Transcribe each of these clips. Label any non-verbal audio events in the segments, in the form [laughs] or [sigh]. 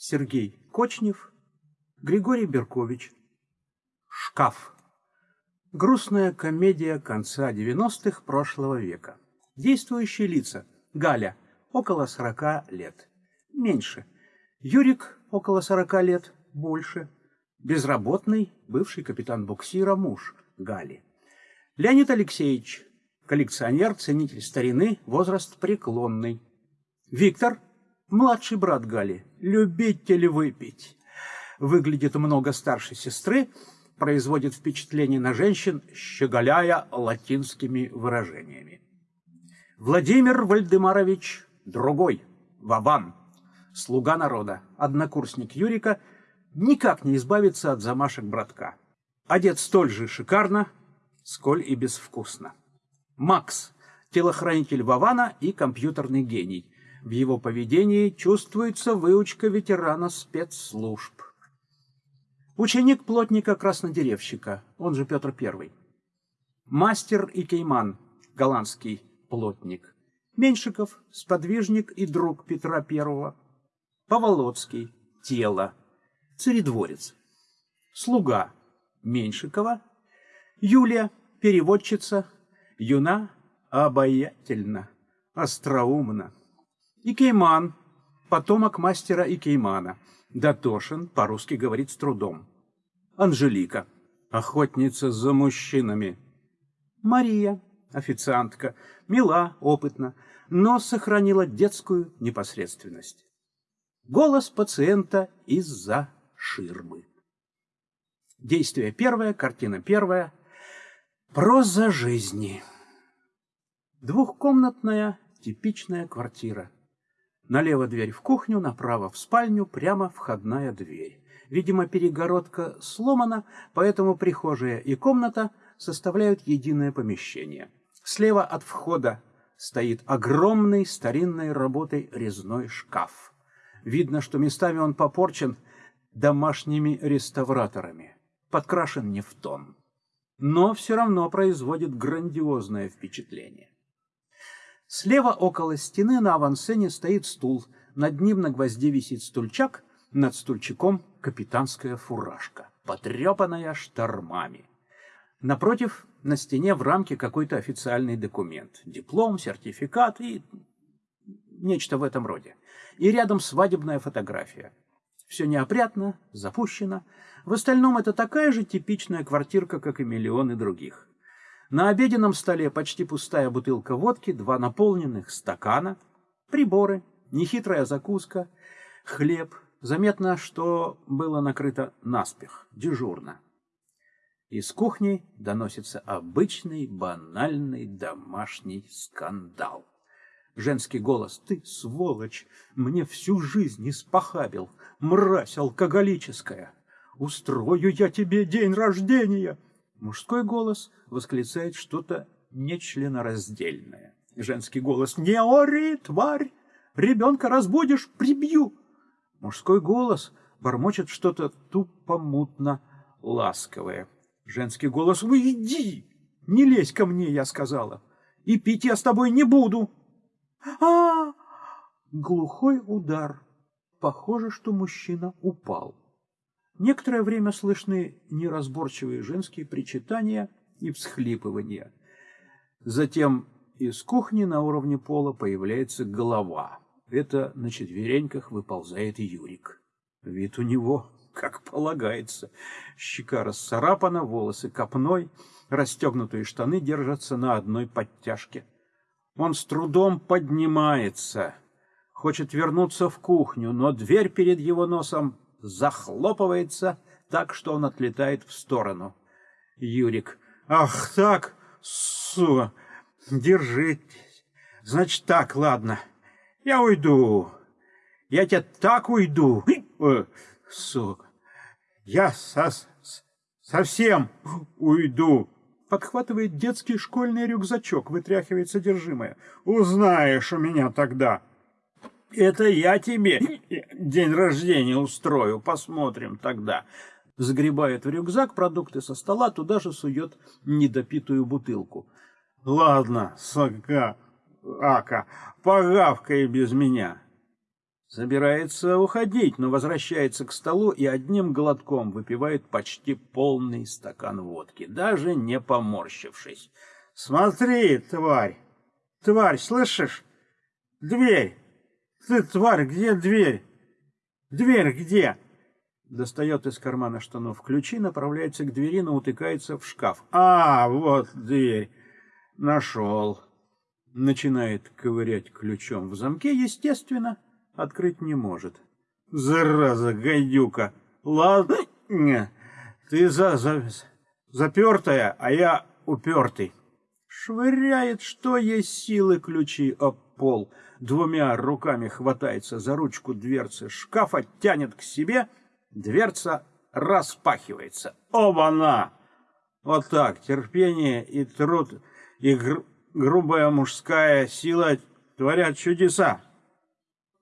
Сергей Кочнев, Григорий Беркович. Шкаф. Грустная комедия конца 90-х прошлого века. Действующие лица. Галя, около 40 лет. Меньше. Юрик, около 40 лет. Больше. Безработный, бывший капитан буксира, муж Гали. Леонид Алексеевич, коллекционер, ценитель старины, возраст преклонный. Виктор, младший брат Гали, любитель выпить. Выглядит много старше сестры, производит впечатление на женщин, щеголяя латинскими выражениями. Владимир Вальдемарович другой, Ваван, слуга народа, однокурсник Юрика, никак не избавится от замашек братка. Одет столь же шикарно, сколь и безвкусно. Макс, телохранитель Вавана и компьютерный гений. В его поведении чувствуется выучка ветерана спецслужб. Ученик плотника-краснодеревщика, он же Петр I. Мастер и кейман, голландский плотник. Меньшиков, сподвижник и друг Петра I. Поволоцкий, тело, царедворец. Слуга Меньшикова. Юлия, переводчица, юна, обаятельна, остроумна. И Кейман, потомок мастера Икеймана. Датошин по-русски говорит с трудом. Анжелика, охотница за мужчинами. Мария, официантка, мила, опытна, но сохранила детскую непосредственность. Голос пациента из-за ширмы. Действие первое, картина первая. Проза жизни. Двухкомнатная типичная квартира. Налево дверь в кухню, направо в спальню, прямо входная дверь. Видимо, перегородка сломана, поэтому прихожая и комната составляют единое помещение. Слева от входа стоит огромный старинной работой резной шкаф. Видно, что местами он попорчен домашними реставраторами, подкрашен не в тон, но все равно производит грандиозное впечатление. Слева около стены на авансцене стоит стул. Над ним на гвозде висит стульчак, над стульчиком капитанская фуражка, потрепанная штормами. Напротив, на стене в рамке какой-то официальный документ. Диплом, сертификат и нечто в этом роде. И рядом свадебная фотография. Все неопрятно, запущено. В остальном это такая же типичная квартирка, как и миллионы других. На обеденном столе почти пустая бутылка водки, два наполненных стакана, приборы, нехитрая закуска, хлеб. Заметно, что было накрыто наспех, дежурно. Из кухни доносится обычный, банальный домашний скандал. Женский голос. «Ты, сволочь, мне всю жизнь испохабил, мразь алкоголическая! Устрою я тебе день рождения!» Мужской голос восклицает что-то нечленораздельное. Женский голос «Не ори, тварь! Ребенка разбудишь, прибью!» Мужской голос бормочет что-то тупо-мутно ласковое. Женский голос «Уйди! Не лезь ко мне!» я сказала. «И пить я с тобой не буду!» а, -а, -а Глухой удар. Похоже, что мужчина упал. Некоторое время слышны неразборчивые женские причитания и всхлипывания. Затем из кухни на уровне пола появляется голова. Это на четвереньках выползает Юрик. Вид у него, как полагается. Щека расцарапана, волосы копной, расстегнутые штаны держатся на одной подтяжке. Он с трудом поднимается, хочет вернуться в кухню, но дверь перед его носом захлопывается так, что он отлетает в сторону. Юрик. Ах так, сука, держитесь. Значит так, ладно, я уйду. Я тебя так уйду, э, сука. Я со совсем уйду. Подхватывает детский школьный рюкзачок, вытряхивает содержимое. Узнаешь у меня тогда. Это я тебе день рождения устрою, посмотрим тогда. Загребает в рюкзак продукты со стола, туда же сует недопитую бутылку. Ладно, сага, ака, погавкай без меня. Собирается уходить, но возвращается к столу и одним глотком выпивает почти полный стакан водки, даже не поморщившись. «Смотри, тварь! Тварь, слышишь? Дверь! Ты, тварь, где дверь? Дверь где?» Достает из кармана штанов ключи, направляется к двери, но утыкается в шкаф. «А, вот дверь! Нашел!» Начинает ковырять ключом в замке, естественно, открыть не может. Зараза, гайдюка! Ладно, ты за, за, запертая, а я упертый. Швыряет, что есть силы ключи об пол. Двумя руками хватается за ручку дверцы шкафа, тянет к себе, дверца распахивается. Оба-на! Вот так, терпение и труд, и гру грубая мужская сила творят чудеса.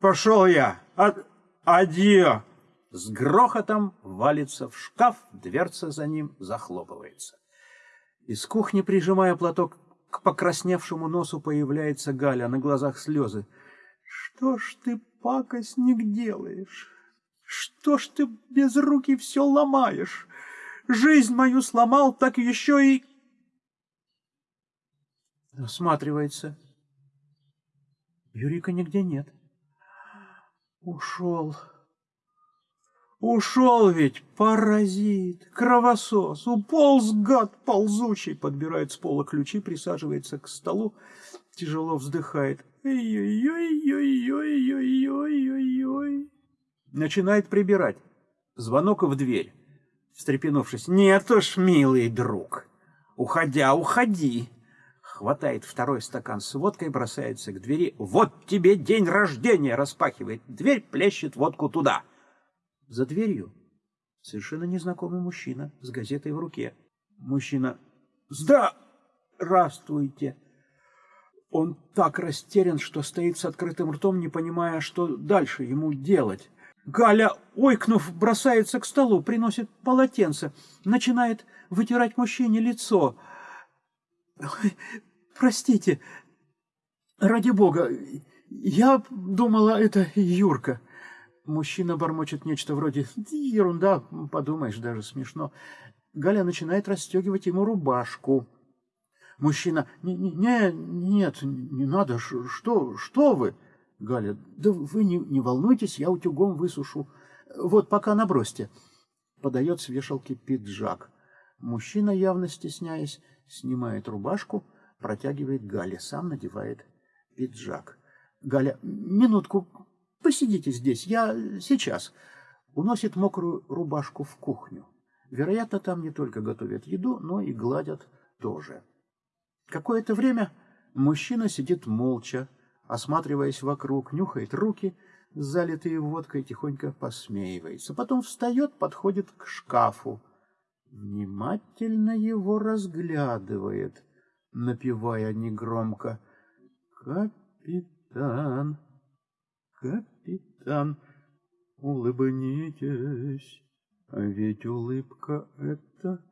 Пошел я. От... Адьё. С грохотом валится в шкаф, дверца за ним захлопывается. Из кухни, прижимая платок к покрасневшему носу, появляется Галя, на глазах слезы. Что ж ты, пакостник, делаешь? Что ж ты без руки все ломаешь? Жизнь мою сломал, так еще и... Осматривается. Юрика нигде нет. Ушел. Ушел ведь, паразит, кровосос, уполз гад ползучий, подбирает с пола ключи, присаживается к столу, тяжело вздыхает. Ой-ой-ой-ой-ой-ой-ой-ой. Начинает прибирать. Звонок в дверь. Встрепенувшись, нет уж, милый друг, уходя, уходи. Хватает второй стакан с водкой, бросается к двери. Вот тебе день рождения, распахивает дверь, плещет водку туда. — за дверью совершенно незнакомый мужчина с газетой в руке. Мужчина «Здравствуйте!» Он так растерян, что стоит с открытым ртом, не понимая, что дальше ему делать. Галя, ойкнув, бросается к столу, приносит полотенце, начинает вытирать мужчине лицо. Простите, ради бога, я думала, это Юрка. Мужчина бормочет нечто вроде «ерунда, подумаешь, даже смешно». Галя начинает расстегивать ему рубашку. Мужчина «Не, не, нет, не надо, что, что вы?» Галя «Да вы не, не волнуйтесь, я утюгом высушу. Вот пока набросьте». Подает с вешалки пиджак. Мужчина, явно стесняясь, снимает рубашку, протягивает Гале, сам надевает пиджак. Галя, минутку, посидите здесь, я сейчас. Уносит мокрую рубашку в кухню. Вероятно, там не только готовят еду, но и гладят тоже. Какое-то время мужчина сидит молча, осматриваясь вокруг, нюхает руки, залитые водкой, тихонько посмеивается. Потом встает, подходит к шкафу, внимательно его разглядывает, напевая негромко «Капитан, капитан, улыбнитесь, ведь улыбка это...»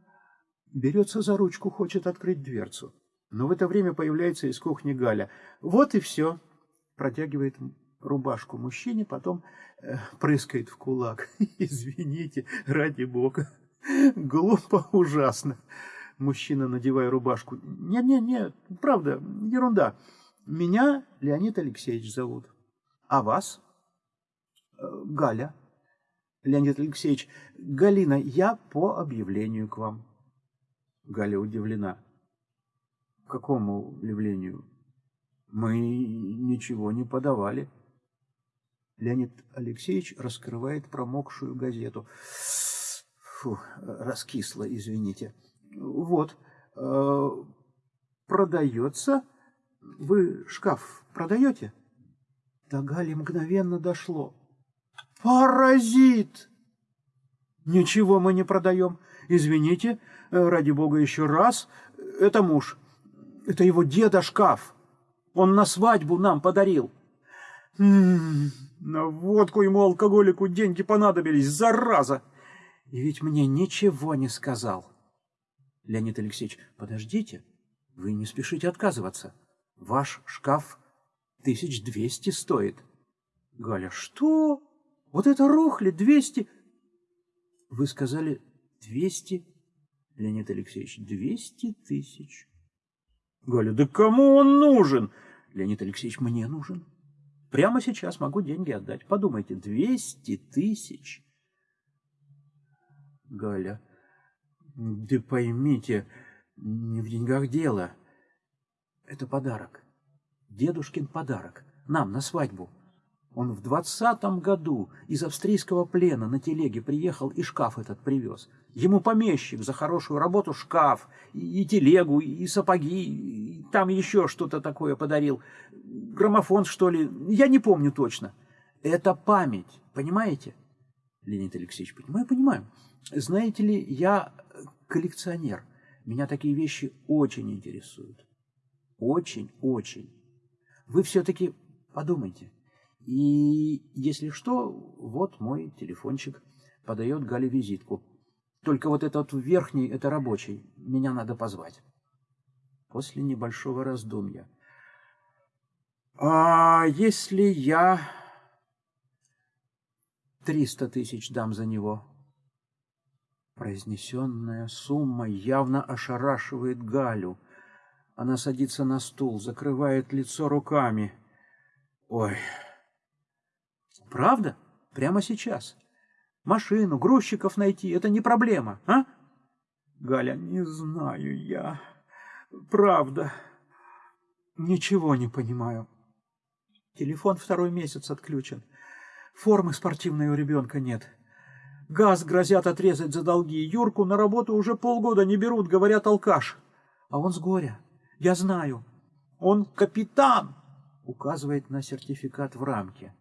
Берется за ручку, хочет открыть дверцу. Но в это время появляется из кухни Галя. «Вот и все!» Протягивает рубашку мужчине, потом э, прыскает в кулак. [laughs] «Извините, ради бога!» Глупо ужасно. Мужчина, надевая рубашку. Не-не-не, правда, ерунда. Меня Леонид Алексеевич зовут. А вас? Э, Галя. Леонид Алексеевич, Галина, я по объявлению к вам. Галя удивлена. Какому объявлению? Мы ничего не подавали. Леонид Алексеевич раскрывает промокшую газету. Фу, раскисло, извините. Вот, э, продается. Вы шкаф продаете? До Гали мгновенно дошло. Паразит! Ничего мы не продаем. Извините, э, ради бога, еще раз. Это муж. Это его деда шкаф. Он на свадьбу нам подарил. М -м -м, на водку ему алкоголику деньги понадобились, зараза! И ведь мне ничего не сказал. Леонид Алексеевич, подождите, вы не спешите отказываться. Ваш шкаф тысяч двести стоит. Галя, что? Вот это рухли, двести... Вы сказали двести... Леонид Алексеевич, двести тысяч. Галя, да кому он нужен? Леонид Алексеевич, мне нужен. Прямо сейчас могу деньги отдать. Подумайте, двести тысяч. Галя, да поймите, не в деньгах дело. Это подарок. Дедушкин подарок. Нам на свадьбу. Он в двадцатом году из австрийского плена на телеге приехал и шкаф этот привез. Ему помещик за хорошую работу шкаф, и, телегу, и сапоги, и там еще что-то такое подарил. Граммофон, что ли, я не помню точно. Это память, понимаете? Леонид Алексеевич, понимаю, понимаю. Знаете ли, я коллекционер. Меня такие вещи очень интересуют. Очень, очень. Вы все-таки подумайте. И если что, вот мой телефончик подает Гале визитку. Только вот этот верхний, это рабочий. Меня надо позвать. После небольшого раздумья. А если я триста тысяч дам за него? Произнесенная сумма явно ошарашивает Галю. Она садится на стул, закрывает лицо руками. Ой, правда? Прямо сейчас. Машину, грузчиков найти — это не проблема, а? Галя, не знаю я. Правда. Ничего не понимаю. Телефон второй месяц отключен. Формы спортивной у ребенка нет. Газ грозят отрезать за долги. Юрку на работу уже полгода не берут, говорят, алкаш. А он с горя. Я знаю. Он капитан, указывает на сертификат в рамке.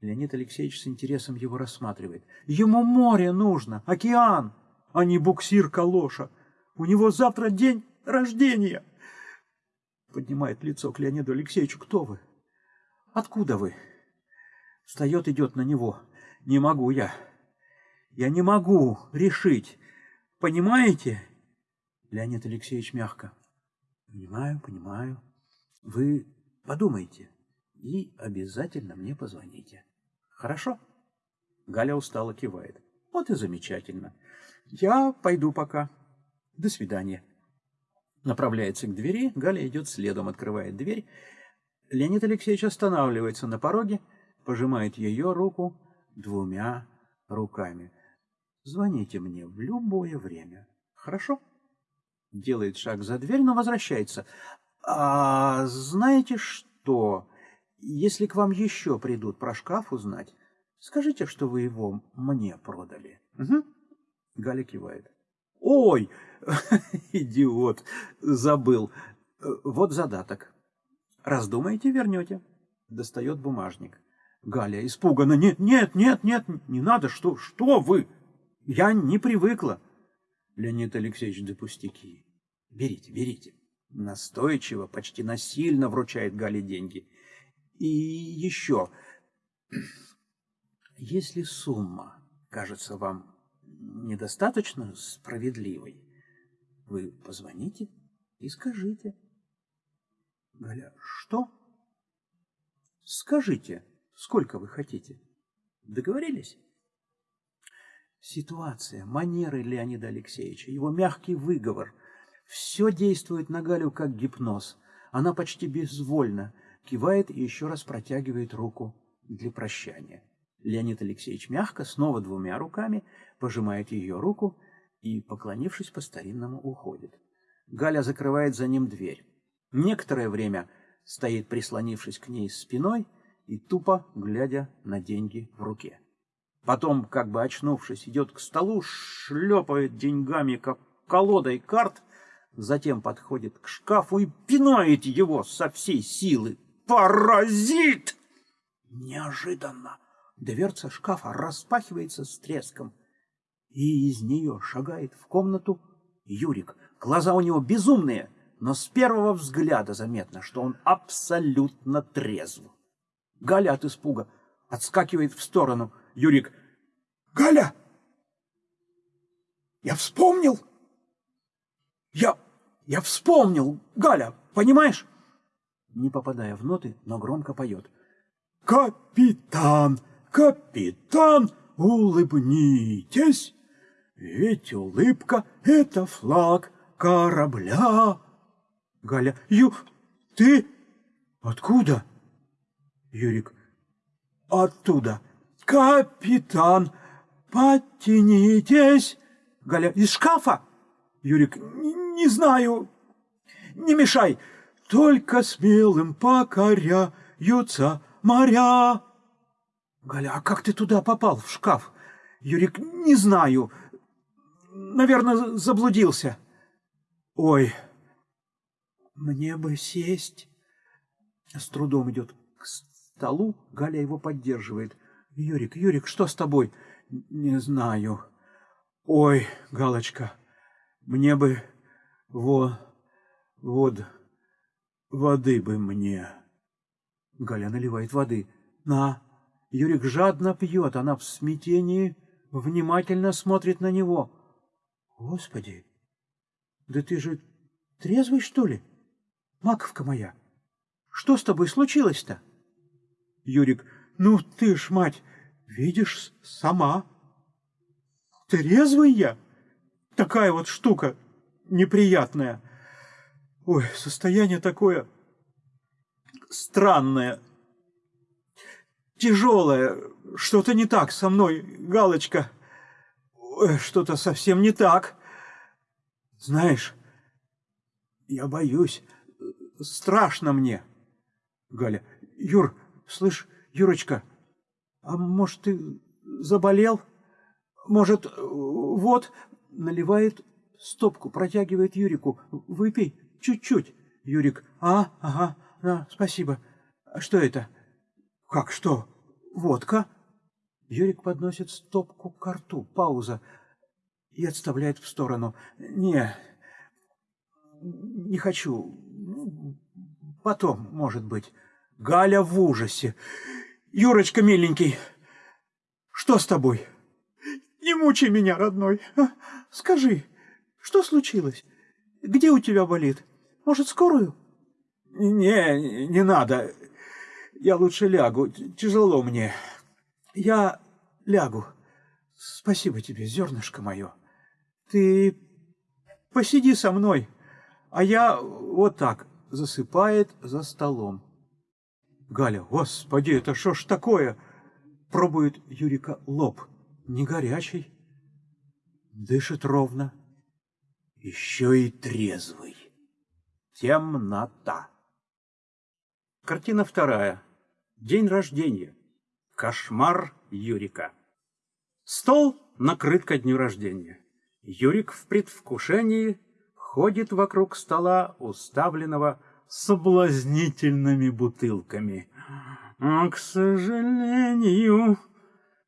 Леонид Алексеевич с интересом его рассматривает. Ему море нужно, океан, а не буксир-калоша. У него завтра день рождения. Поднимает лицо к Леониду Алексеевичу. Кто вы? Откуда вы? Встает, идет на него. Не могу я. Я не могу решить. Понимаете? Леонид Алексеевич мягко. Понимаю, понимаю. Вы подумайте и обязательно мне позвоните. Хорошо? Галя устало кивает. Вот и замечательно. Я пойду пока. До свидания. Направляется к двери, Галя идет следом, открывает дверь. Леонид Алексеевич останавливается на пороге, пожимает ее руку двумя руками. Звоните мне в любое время. Хорошо? Делает шаг за дверь, но возвращается. А знаете что? Если к вам еще придут про шкаф узнать, скажите, что вы его мне продали. Угу. Галя кивает. Ой, [laughs] идиот, забыл. Вот задаток. Раздумаете, вернете. Достает бумажник. Галя испуганно. Нет, нет, нет, нет, не надо, что, что вы? Я не привыкла. Леонид Алексеевич, да пустяки. Берите, берите. Настойчиво, почти насильно вручает Гале деньги. И еще, если сумма кажется вам недостаточно справедливой, вы позвоните и скажите. Галя, что? Скажите, сколько вы хотите. Договорились? Ситуация, манеры Леонида Алексеевича, его мягкий выговор – все действует на Галю как гипноз. Она почти безвольна, кивает и еще раз протягивает руку для прощания. Леонид Алексеевич мягко, снова двумя руками, пожимает ее руку и, поклонившись по-старинному, уходит. Галя закрывает за ним дверь. Некоторое время стоит, прислонившись к ней спиной и тупо глядя на деньги в руке. Потом, как бы очнувшись, идет к столу, шлепает деньгами, как колодой карт, затем подходит к шкафу и пинает его со всей силы Паразит! Неожиданно дверца шкафа распахивается с треском, и из нее шагает в комнату Юрик. Глаза у него безумные, но с первого взгляда заметно, что он абсолютно трезв. Галя от испуга отскакивает в сторону. Юрик. «Галя! Я вспомнил! Я... я вспомнил, Галя, понимаешь?» не попадая в ноты, но громко поет. Капитан, капитан, улыбнитесь, ведь улыбка — это флаг корабля. Галя, Ю, ты откуда? Юрик, оттуда. Капитан, подтянитесь. Галя, из шкафа? Юрик, не, знаю, не мешай, только смелым покоряются моря. Галя, а как ты туда попал, в шкаф? Юрик, не знаю, наверное, заблудился. Ой, мне бы сесть. С трудом идет к столу, Галя его поддерживает. Юрик, Юрик, что с тобой? Не знаю. Ой, Галочка, мне бы во... вот... воды бы мне. Галя наливает воды. На. Юрик жадно пьет, она в смятении внимательно смотрит на него. Господи, да ты же трезвый, что ли? Маковка моя, что с тобой случилось-то? Юрик, ну ты ж, мать, видишь сама. Трезвый я? Такая вот штука неприятная. Ой, состояние такое странное, тяжелое. Что-то не так со мной, Галочка. Что-то совсем не так. Знаешь, я боюсь. Страшно мне. Галя. Юр, слышь, Юрочка, а может, ты заболел? Может, вот, наливает стопку, протягивает Юрику. Выпей чуть-чуть. Юрик. А, ага, на, спасибо. А что это? Как что? Водка? Юрик подносит стопку к рту. Пауза. И отставляет в сторону. Не, не хочу. Потом, может быть. Галя в ужасе. Юрочка, миленький, что с тобой? Не мучай меня, родной. А, скажи, что случилось? Где у тебя болит? Может, скорую? Не, не надо. Я лучше лягу. Тяжело мне. Я лягу. Спасибо тебе, зернышко мое. Ты посиди со мной, а я вот так засыпает за столом. Галя, господи, это что ж такое? Пробует Юрика лоб. Не горячий. Дышит ровно. Еще и трезвый. Темнота. Картина вторая. День рождения. Кошмар Юрика. Стол накрыт ко дню рождения. Юрик в предвкушении ходит вокруг стола, уставленного соблазнительными бутылками. А, к сожалению,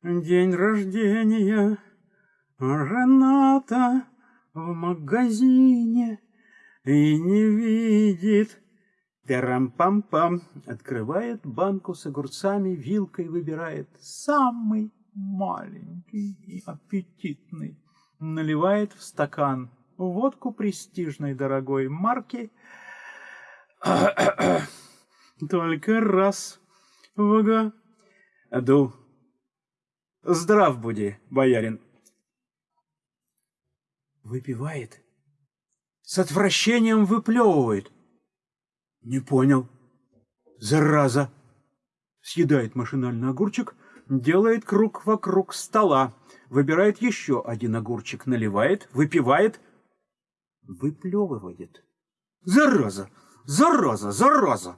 день рождения Рената в магазине и не видит Терам-пам-пам. Открывает банку с огурцами, вилкой выбирает самый маленький и аппетитный. Наливает в стакан водку престижной дорогой марки. [coughs] Только раз в году. Здрав буди, боярин. Выпивает. С отвращением выплевывает. Не понял. Зараза. Съедает машинально огурчик, делает круг вокруг стола, выбирает еще один огурчик, наливает, выпивает, выплевывает. Зараза! Зараза! Зараза!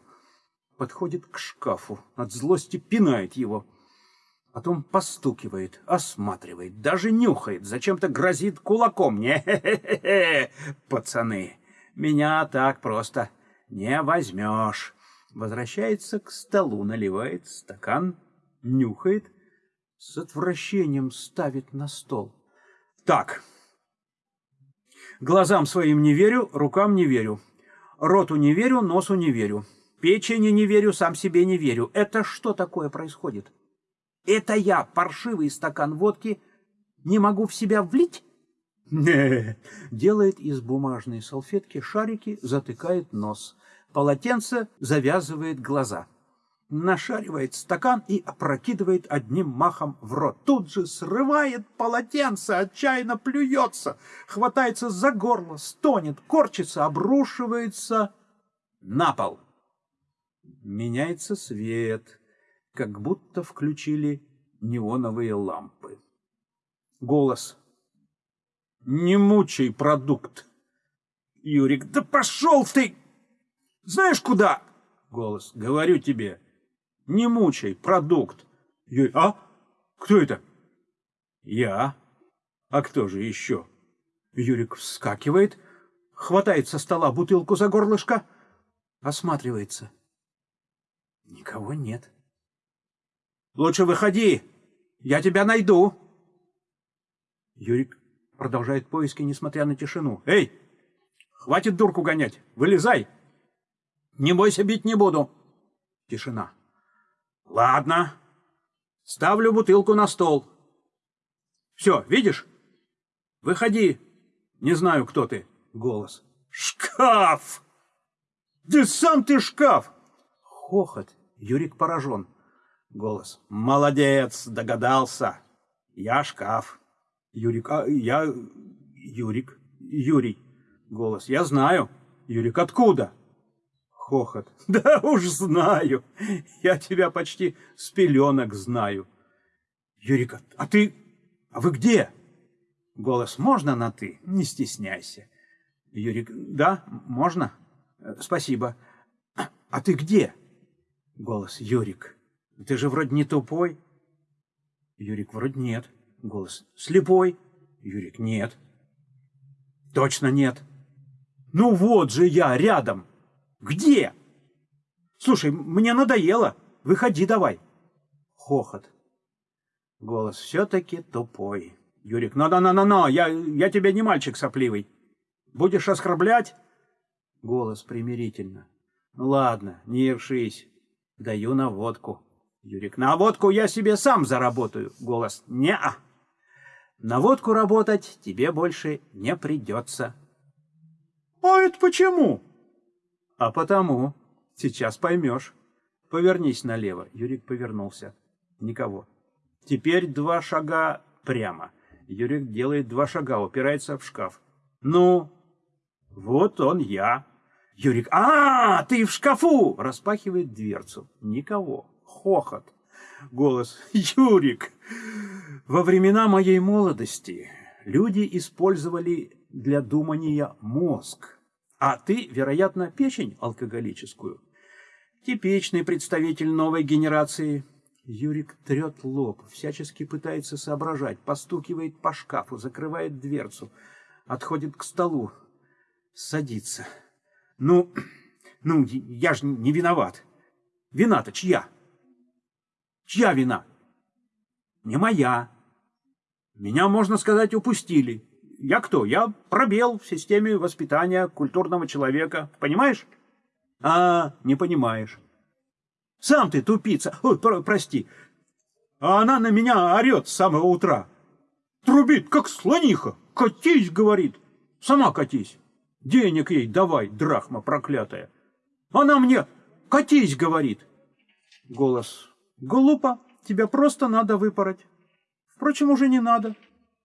Подходит к шкафу, от злости пинает его. Потом постукивает, осматривает, даже нюхает, зачем-то грозит кулаком. [laughs] Не-хе-хе-хе, пацаны, меня так просто не возьмешь. Возвращается к столу, наливает стакан, нюхает, с отвращением ставит на стол. Так, глазам своим не верю, рукам не верю, роту не верю, носу не верю, печени не верю, сам себе не верю. Это что такое происходит? Это я, паршивый стакан водки, не могу в себя влить? Не, делает из бумажной салфетки шарики, затыкает нос. Полотенце завязывает глаза. Нашаривает стакан и опрокидывает одним махом в рот. Тут же срывает полотенце, отчаянно плюется, хватается за горло, стонет, корчится, обрушивается на пол. Меняется свет, как будто включили неоновые лампы. Голос. «Не мучай продукт!» Юрик. «Да пошел ты! Знаешь куда?» Голос. «Говорю тебе, не мучай продукт!» Юрик. «А? Кто это?» «Я. А кто же еще?» Юрик вскакивает, хватает со стола бутылку за горлышко, осматривается. Никого нет. «Лучше выходи!» Я тебя найду. Юрик продолжает поиски, несмотря на тишину. Эй, хватит дурку гонять, вылезай. Не бойся, бить не буду. Тишина. Ладно. Ставлю бутылку на стол. Все, видишь? Выходи. Не знаю, кто ты. Голос. Шкаф! Да сам ты шкаф! Хохот. Юрик поражен. Голос. Молодец, догадался. Я шкаф. Юрик. А я... Юрик. Юрий. Голос. Я знаю. Юрик. Откуда? Хохот. [laughs] Да уж знаю. Я тебя почти с пеленок знаю. Юрик. А ты... А вы где? Голос. Можно на «ты»? Не стесняйся. Юрик. Да, можно? Спасибо. А ты где? Голос. Юрик. Ты же вроде не тупой. Юрик, вроде нет. Голос. Слепой. Юрик, нет. Точно нет. Ну вот же я, рядом. Где? Слушай, мне надоело. Выходи давай. Хохот. Голос все-таки тупой. Юрик, ну-ну-ну-ну, я, я тебе не мальчик сопливый. Будешь оскорблять? Голос примирительно. Ну ладно, не ершись. Даю на водку. Юрик, на водку я себе сам заработаю. Голос, не-а. На водку работать тебе больше не придется. А это почему? А потому. Сейчас поймешь. Повернись налево. Юрик повернулся. Никого. Теперь два шага прямо. Юрик делает два шага, упирается в шкаф. Ну, вот он я. Юрик, а, ты в шкафу! Распахивает дверцу. Никого хохот. Голос «Юрик!» Во времена моей молодости люди использовали для думания мозг, а ты, вероятно, печень алкоголическую. Типичный представитель новой генерации. Юрик трет лоб, всячески пытается соображать, постукивает по шкафу, закрывает дверцу, отходит к столу, садится. Ну, ну, я же не виноват. Вина-то чья? Чья вина? Не моя. Меня, можно сказать, упустили. Я кто? Я пробел в системе воспитания культурного человека. Понимаешь? А, не понимаешь. Сам ты тупица. Ой, про прости. А она на меня орет с самого утра. Трубит, как слониха. Катись, говорит. Сама катись. Денег ей давай, драхма проклятая. Она мне катись, говорит. Голос Глупо, тебя просто надо выпороть. Впрочем, уже не надо.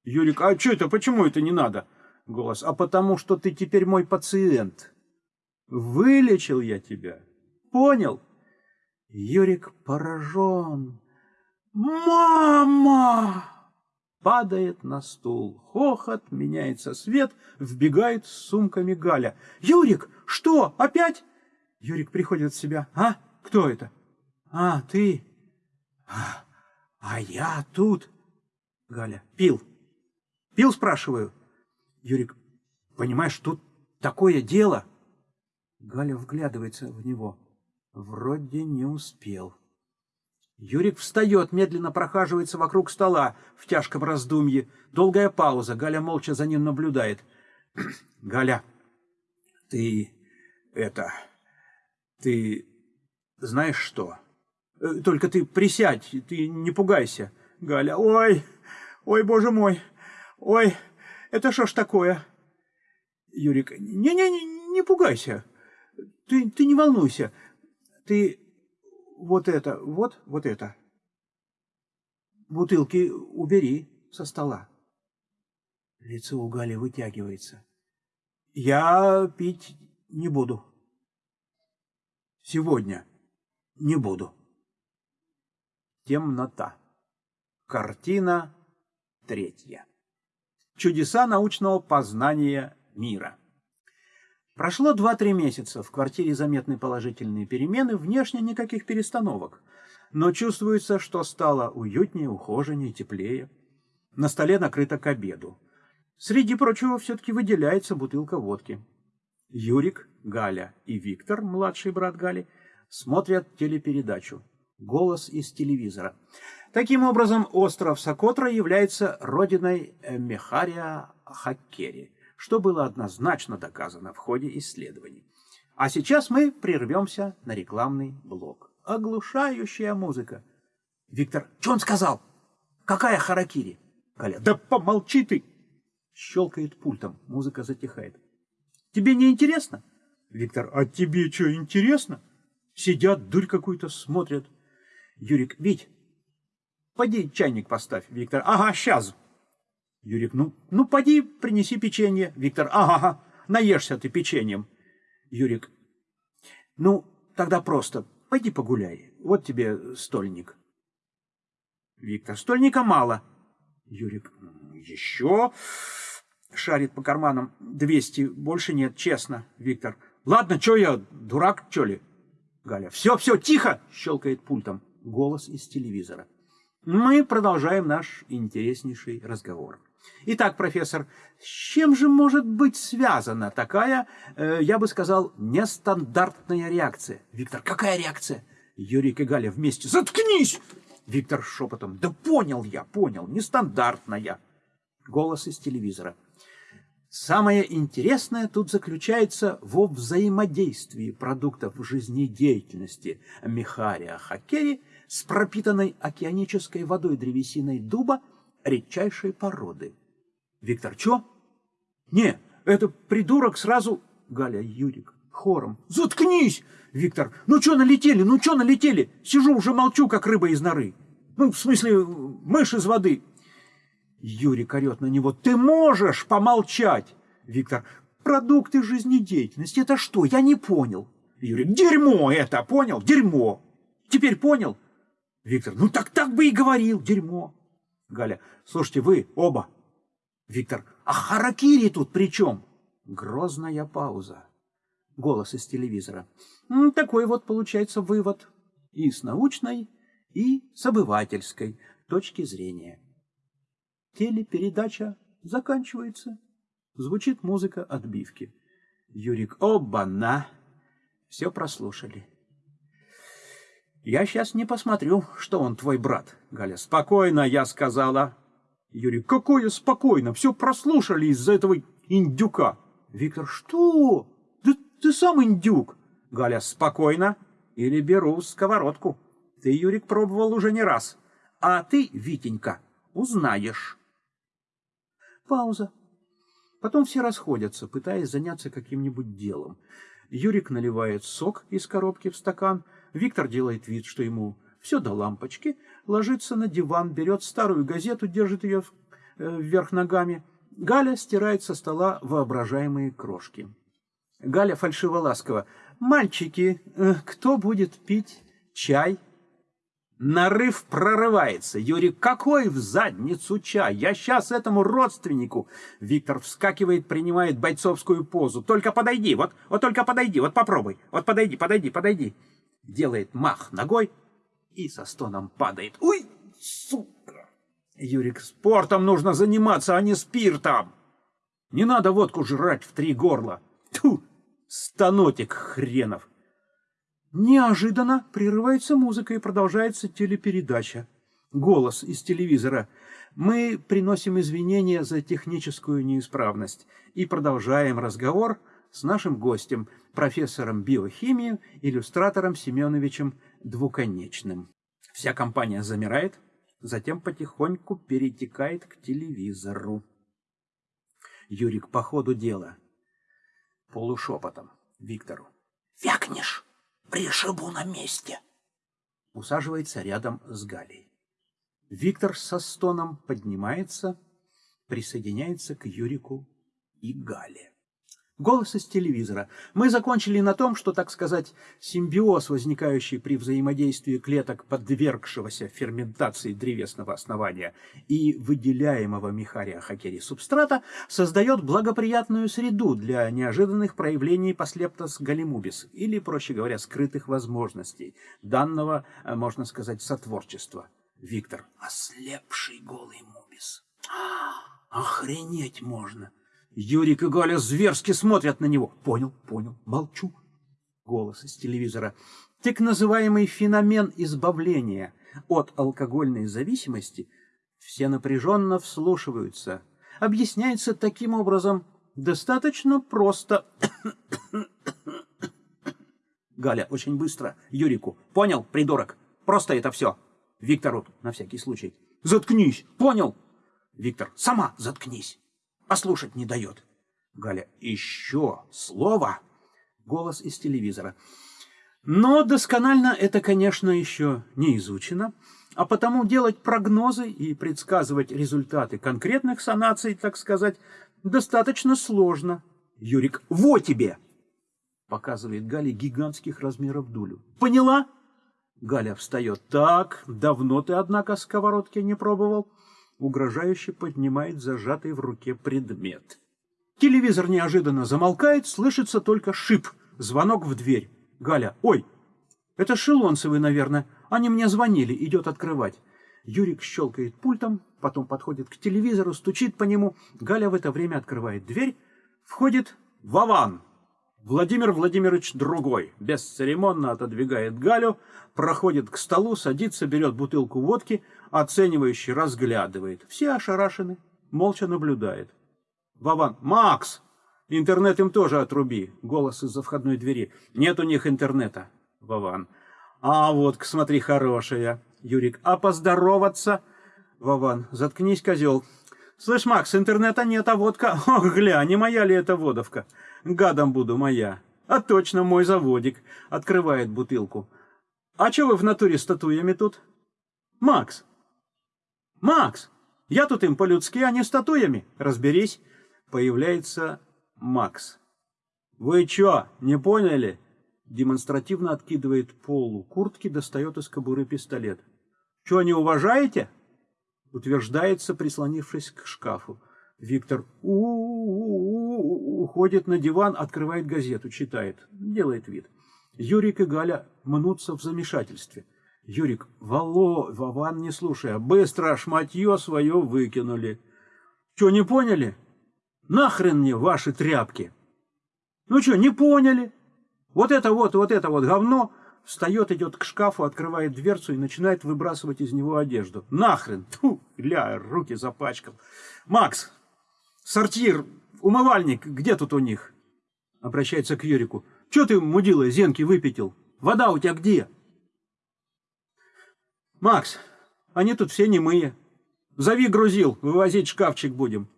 Юрик, а что это, почему это не надо? Голос, а потому что ты теперь мой пациент. Вылечил я тебя. Понял? Юрик поражен. Мама! Падает на стул. Хохот, меняется свет, вбегает с сумками Галя. Юрик, что, опять? Юрик приходит в себя. А, кто это? А, ты. А, а я тут... Галя, пил. Пил, спрашиваю. Юрик, понимаешь, тут такое дело. Галя вглядывается в него. Вроде не успел. Юрик встает, медленно прохаживается вокруг стола в тяжком раздумье. Долгая пауза. Галя молча за ним наблюдает. [clears throat] Галя, ты это... Ты знаешь что? Э, только ты присядь, ты не пугайся. Галя, ой, ой, боже мой, ой, это что ж такое? Юрик, не-не-не, не пугайся, ты, ты не волнуйся, ты вот это, вот, вот это. Бутылки убери со стола. Лицо у Гали вытягивается. Я пить не буду. Сегодня не буду. Темнота. Картина третья. Чудеса научного познания мира. Прошло 2-3 месяца, в квартире заметны положительные перемены, внешне никаких перестановок. Но чувствуется, что стало уютнее, ухоженнее, теплее. На столе накрыто к обеду. Среди прочего все-таки выделяется бутылка водки. Юрик, Галя и Виктор, младший брат Гали, смотрят телепередачу «Голос из телевизора». Таким образом, остров Сокотра является родиной Мехария Хаккери, что было однозначно доказано в ходе исследований. А сейчас мы прервемся на рекламный блок. Оглушающая музыка. Виктор, что он сказал? Какая харакири? Галя, да помолчи ты! Щелкает пультом, музыка затихает. Тебе не интересно? Виктор, а тебе что, интересно? Сидят, дурь какую-то смотрят. Юрик, Вить, поди чайник поставь. Виктор, ага, сейчас. Юрик, ну, ну поди принеси печенье. Виктор, ага, ага, наешься ты печеньем. Юрик, ну, тогда просто пойди погуляй. Вот тебе стольник. Виктор, стольника мало. Юрик, еще шарит по карманам. Двести, больше нет, честно. Виктор, ладно, что я, дурак, что ли? Галя, все, все, тихо, щелкает пультом. Голос из телевизора. Мы продолжаем наш интереснейший разговор. Итак, профессор, с чем же может быть связана такая, э, я бы сказал, нестандартная реакция? Виктор, какая реакция? Юрик и Галя вместе. Заткнись! Виктор шепотом. Да понял я, понял, нестандартная. Голос из телевизора. Самое интересное тут заключается во взаимодействии продуктов жизнедеятельности Михария Хакери с пропитанной океанической водой древесиной дуба редчайшей породы. Виктор, чё? Не, это придурок сразу... Галя, Юрик, хором. Заткнись! Виктор, ну чё налетели, ну чё налетели? Сижу уже молчу, как рыба из норы. Ну, в смысле, мышь из воды. Юрик орет на него. Ты можешь помолчать? Виктор, продукты жизнедеятельности, это что? Я не понял. Юрик, дерьмо это, понял? Дерьмо. Теперь понял? Виктор, ну так так бы и говорил, дерьмо. Галя, слушайте, вы оба. Виктор, а харакири тут при чем? Грозная пауза. Голос из телевизора. Такой вот получается вывод и с научной, и с обывательской точки зрения. Телепередача заканчивается. Звучит музыка отбивки. Юрик, оба-на! Все прослушали. Я сейчас не посмотрю, что он твой брат. Галя, спокойно, я сказала. Юрий, какое спокойно? Все прослушали из-за этого индюка. Виктор, что? Да ты сам индюк. Галя, спокойно. Или беру сковородку. Ты, Юрик, пробовал уже не раз. А ты, Витенька, узнаешь. Пауза. Потом все расходятся, пытаясь заняться каким-нибудь делом. Юрик наливает сок из коробки в стакан, Виктор делает вид, что ему все до лампочки, ложится на диван, берет старую газету, держит ее э, вверх ногами. Галя стирает со стола воображаемые крошки. Галя фальшиво-ласково. «Мальчики, э, кто будет пить чай?» Нарыв прорывается. Юрий, какой в задницу чай? Я сейчас этому родственнику. Виктор вскакивает, принимает бойцовскую позу. Только подойди, вот, вот только подойди, вот попробуй. Вот подойди, подойди, подойди делает мах ногой и со стоном падает. Уй, сука! Юрик, спортом нужно заниматься, а не спиртом. Не надо водку жрать в три горла. Тьфу, станотик хренов. Неожиданно прерывается музыка и продолжается телепередача. Голос из телевизора. Мы приносим извинения за техническую неисправность и продолжаем разговор с нашим гостем, профессором биохимии, иллюстратором Семеновичем Двуконечным. Вся компания замирает, затем потихоньку перетекает к телевизору. Юрик по ходу дела. Полушепотом Виктору. «Вякнешь, пришибу на месте!» усаживается рядом с Галей. Виктор со стоном поднимается, присоединяется к Юрику и Гале. Голос из телевизора. Мы закончили на том, что, так сказать, симбиоз, возникающий при взаимодействии клеток подвергшегося ферментации древесного основания и выделяемого Михария Хакери субстрата, создает благоприятную среду для неожиданных проявлений послептос галимубис, или, проще говоря, скрытых возможностей данного, э, можно сказать, сотворчества. Виктор. Ослепший голый мубис. [gasps] Охренеть можно! Юрик и Галя зверски смотрят на него. Понял, понял, молчу. Голос из телевизора. Так называемый феномен избавления от алкогольной зависимости все напряженно вслушиваются. Объясняется таким образом достаточно просто. [coughs] Галя, очень быстро. Юрику. Понял, придурок? Просто это все. Виктору, на всякий случай. Заткнись, понял? Виктор, сама заткнись послушать не дает. Галя, еще слово. Голос из телевизора. Но досконально это, конечно, еще не изучено, а потому делать прогнозы и предсказывать результаты конкретных санаций, так сказать, достаточно сложно. Юрик, во тебе! Показывает Галя гигантских размеров дулю. Поняла? Галя встает. Так, давно ты, однако, сковородки не пробовал угрожающе поднимает зажатый в руке предмет. Телевизор неожиданно замолкает, слышится только шип, звонок в дверь. Галя, ой, это Шелонцевы, наверное, они мне звонили, идет открывать. Юрик щелкает пультом, потом подходит к телевизору, стучит по нему. Галя в это время открывает дверь. Входит Вован. Владимир Владимирович другой, бесцеремонно отодвигает Галю, проходит к столу, садится, берет бутылку водки, оценивающе разглядывает. Все ошарашены, молча наблюдает. Вован, Макс! Интернет им тоже отруби. Голос из-за входной двери. Нет у них интернета. Вован. А вот, смотри, хорошая. Юрик. А поздороваться? Вован. Заткнись, козел. Слышь, Макс, интернета нет, а водка... Ох, гля, не моя ли это водовка? Гадом буду моя. А точно мой заводик. Открывает бутылку. А что вы в натуре с татуями тут? Макс. Макс, я тут им по-людски, а не статуями. Разберись. Появляется Макс. Вы чё, не поняли? Демонстративно откидывает полу куртки, достает из кобуры пистолет. Чё, не уважаете? Утверждается, прислонившись к шкафу. Виктор у -у -у уходит на диван, открывает газету, читает, делает вид. Юрик и Галя мнутся в замешательстве. Юрик, Вало, Вован не слушая, быстро шматье свое выкинули. Че, не поняли? Нахрен мне ваши тряпки? Ну что, не поняли? Вот это вот, вот это вот говно встает, идет к шкафу, открывает дверцу и начинает выбрасывать из него одежду. Нахрен! Тьфу, ля, руки запачкал. Макс, сортир, умывальник, где тут у них? Обращается к Юрику. Че ты, мудила, зенки выпятил? Вода у тебя где? Макс, они тут все немые. Зови грузил, вывозить шкафчик будем.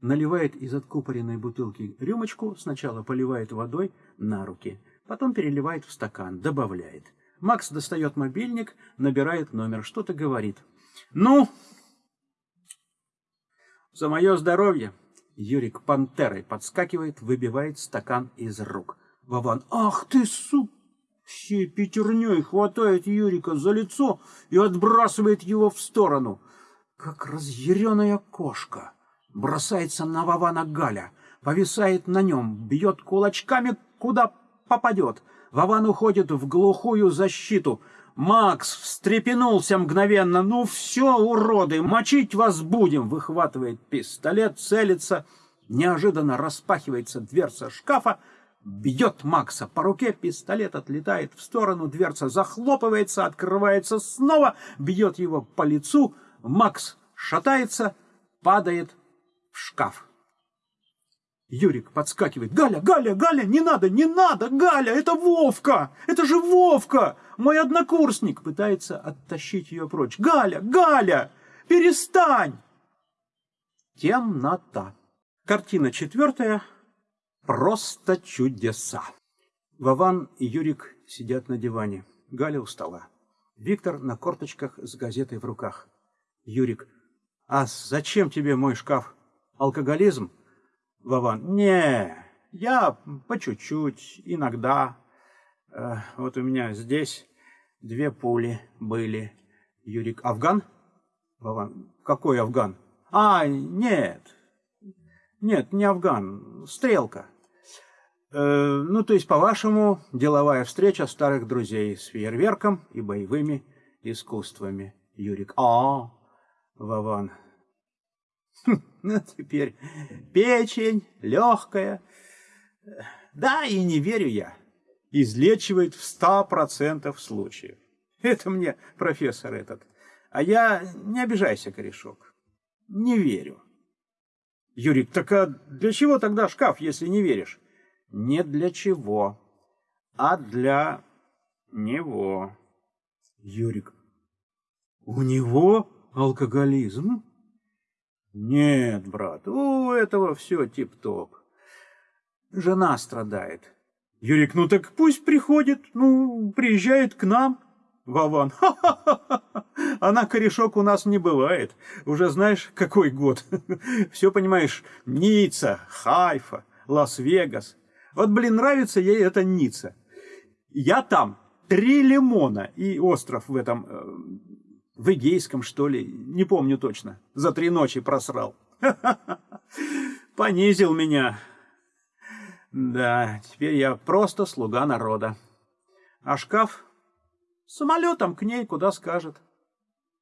Наливает из откупоренной бутылки рюмочку, сначала поливает водой на руки, потом переливает в стакан, добавляет. Макс достает мобильник, набирает номер, что-то говорит. «Ну, за мое здоровье!» Юрик пантерой подскакивает, выбивает стакан из рук. Вован, «Ах ты, сука!» Всей пятерней хватает Юрика за лицо и отбрасывает его в сторону. Как разъяренная кошка. Бросается на Вована Галя, повисает на нем, бьет кулачками, куда попадет. Вован уходит в глухую защиту. Макс встрепенулся мгновенно. «Ну все, уроды, мочить вас будем!» Выхватывает пистолет, целится. Неожиданно распахивается дверца шкафа, бьет Макса по руке, пистолет отлетает в сторону, дверца захлопывается, открывается снова, бьет его по лицу, Макс шатается, падает в шкаф. Юрик подскакивает. «Галя, Галя, Галя, не надо, не надо, Галя, это Вовка! Это же Вовка! Мой однокурсник!» Пытается оттащить ее прочь. «Галя, Галя, перестань!» Темнота. Картина четвертая. Просто чудеса. Вован и Юрик сидят на диване. Галя устала. Виктор на корточках с газетой в руках. Юрик. А зачем тебе мой шкаф? Алкоголизм? Вован. Не, я по чуть-чуть, иногда. Э, вот у меня здесь две пули были. Юрик. Афган? Вован. Какой Афган? А, нет. Нет, не Афган. Стрелка. Э, ну, то есть, по-вашему, деловая встреча старых друзей с фейерверком и боевыми искусствами. Юрик. А, Вован. Хм, ну, теперь печень легкая. Да, и не верю я. Излечивает в ста процентов случаев. Это мне профессор этот. А я, не обижайся, корешок, не верю. Юрик, так а для чего тогда шкаф, если не веришь? Не для чего, а для него. Юрик, у него алкоголизм? Нет, брат, у этого все тип-топ. Жена страдает. Юрик, ну так пусть приходит, ну, приезжает к нам. Вован, ха-ха-ха, [laughs] она корешок у нас не бывает. Уже знаешь, какой год. [laughs] Все понимаешь, Ницца, Хайфа, Лас-Вегас. Вот, блин, нравится ей эта Ницца. Я там три лимона и остров в этом э, в Эгейском, что ли, не помню точно, за три ночи просрал. [laughs] Понизил меня. Да, теперь я просто слуга народа. А шкаф самолетом к ней куда скажет.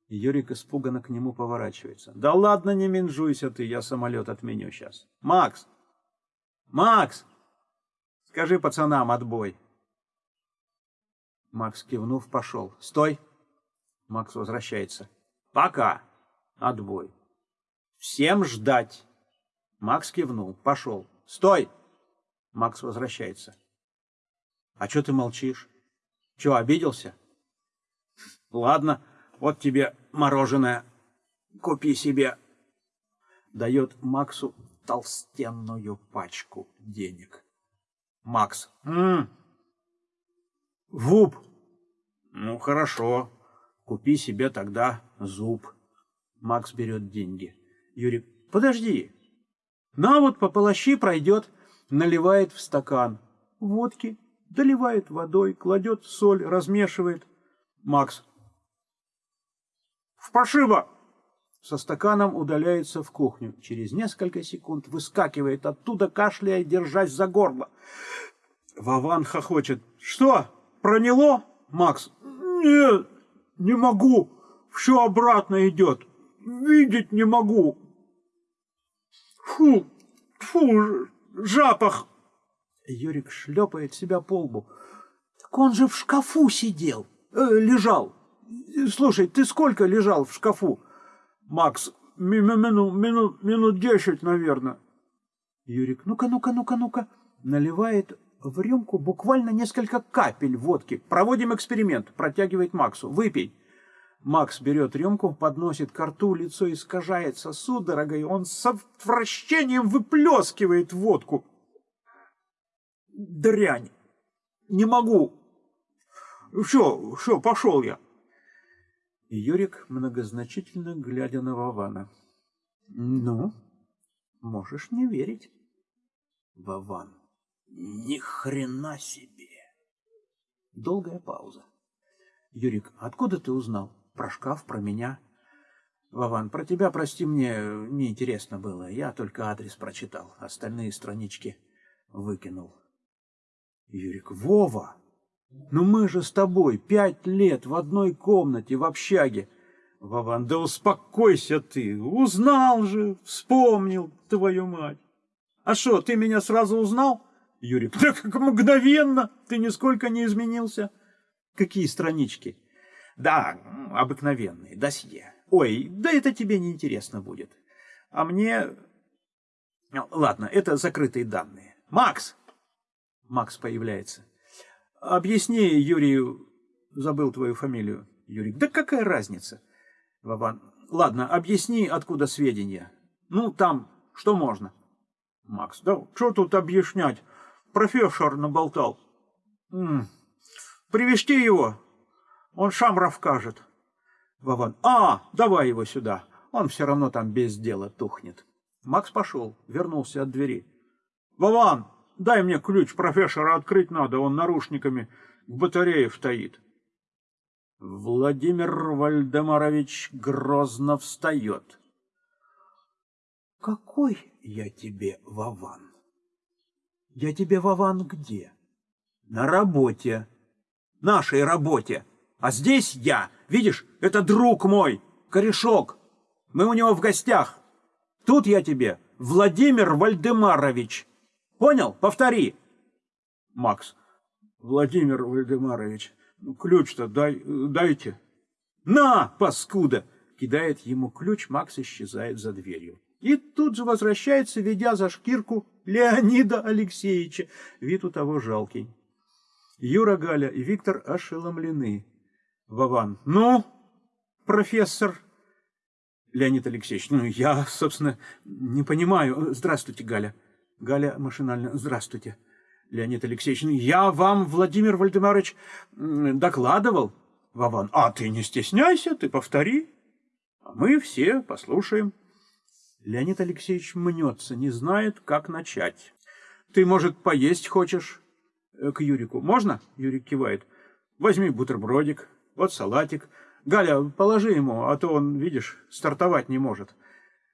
Юрик испуганно к нему поворачивается. Да ладно, не менжуйся ты, я самолет отменю сейчас. Макс! Макс! Скажи пацанам отбой. Макс, кивнув, пошел. Стой! Макс возвращается. Пока. Отбой. Всем ждать. Макс кивнул. Пошел. Стой. Макс возвращается. А что ты молчишь? Че, обиделся? Ладно, вот тебе мороженое. Купи себе. Дает Максу толстенную пачку денег. Макс. М -м. Вуп. Ну, хорошо. Купи себе тогда зуб. Макс берет деньги. Юрий, подожди. На вот по полощи пройдет, наливает в стакан. Водки, доливает водой, кладет соль, размешивает. Макс. Пошиба! Со стаканом удаляется в кухню. Через несколько секунд выскакивает оттуда, кашляя, держась за горло. Вован хохочет. Что, проняло? Макс. Нет, не могу. Все обратно идет. Видеть не могу. Фу, фу, запах. Юрик шлепает себя по лбу. Так он же в шкафу сидел, э, лежал. Слушай, ты сколько лежал в шкафу? Макс, минут, минут, минут десять, наверное. Юрик, ну-ка, ну-ка, ну-ка, ну-ка. Наливает в рюмку буквально несколько капель водки. Проводим эксперимент. Протягивает Максу. Выпей. Макс берет рюмку, подносит к рту, лицо искажается судорогой. Он с отвращением выплескивает водку. Дрянь. Не могу. Все, все, пошел я. Юрик, многозначительно глядя на Вована. Ну, можешь не верить. Вован. Ни хрена себе! Долгая пауза. Юрик, откуда ты узнал? Про шкаф, про меня? Вован, про тебя, прости, мне неинтересно было. Я только адрес прочитал. Остальные странички выкинул. Юрик, Вова! Ну мы же с тобой пять лет в одной комнате в общаге. Вован, да успокойся ты, узнал же, вспомнил, твою мать. А что, ты меня сразу узнал? Юрик, да как мгновенно, ты нисколько не изменился. Какие странички? Да, обыкновенные, досье. Ой, да это тебе не интересно будет. А мне... Ладно, это закрытые данные. Макс! Макс появляется. Объясни Юрию... Забыл твою фамилию. Юрик, да какая разница? Вован, ладно, объясни, откуда сведения. Ну, там, что можно? Макс, да что тут объяснять? профессор наболтал. М -м. Привести его? Он Шамров кажет. Вован. А, давай его сюда. Он все равно там без дела тухнет. Макс пошел, вернулся от двери. Вован, дай мне ключ, профессора открыть надо, он нарушниками к батарее стоит. Владимир Вальдемарович грозно встает. Какой я тебе, Вован? Я тебе, Вован, где? На работе. Нашей работе. А здесь я. Видишь, это друг мой, корешок. Мы у него в гостях. Тут я тебе Владимир Вальдемарович. Понял? Повтори. Макс. Владимир Вальдемарович, ну, ключ-то дай, дайте. На, паскуда! Кидает ему ключ, Макс исчезает за дверью. И тут же возвращается, ведя за шкирку Леонида Алексеевича. Вид у того жалкий. Юра, Галя и Виктор ошеломлены. Вован. Ну, профессор. Леонид Алексеевич. Ну, я, собственно, не понимаю. Здравствуйте, Галя. Галя машинально. Здравствуйте. Леонид Алексеевич. Я вам, Владимир Вальдемарович, докладывал. Вован. А ты не стесняйся, ты повтори. А мы все послушаем. Леонид Алексеевич мнется, не знает, как начать. Ты, может, поесть хочешь? Э, к Юрику. Можно? Юрик кивает. Возьми бутербродик, вот салатик. Галя, положи ему, а то он, видишь, стартовать не может.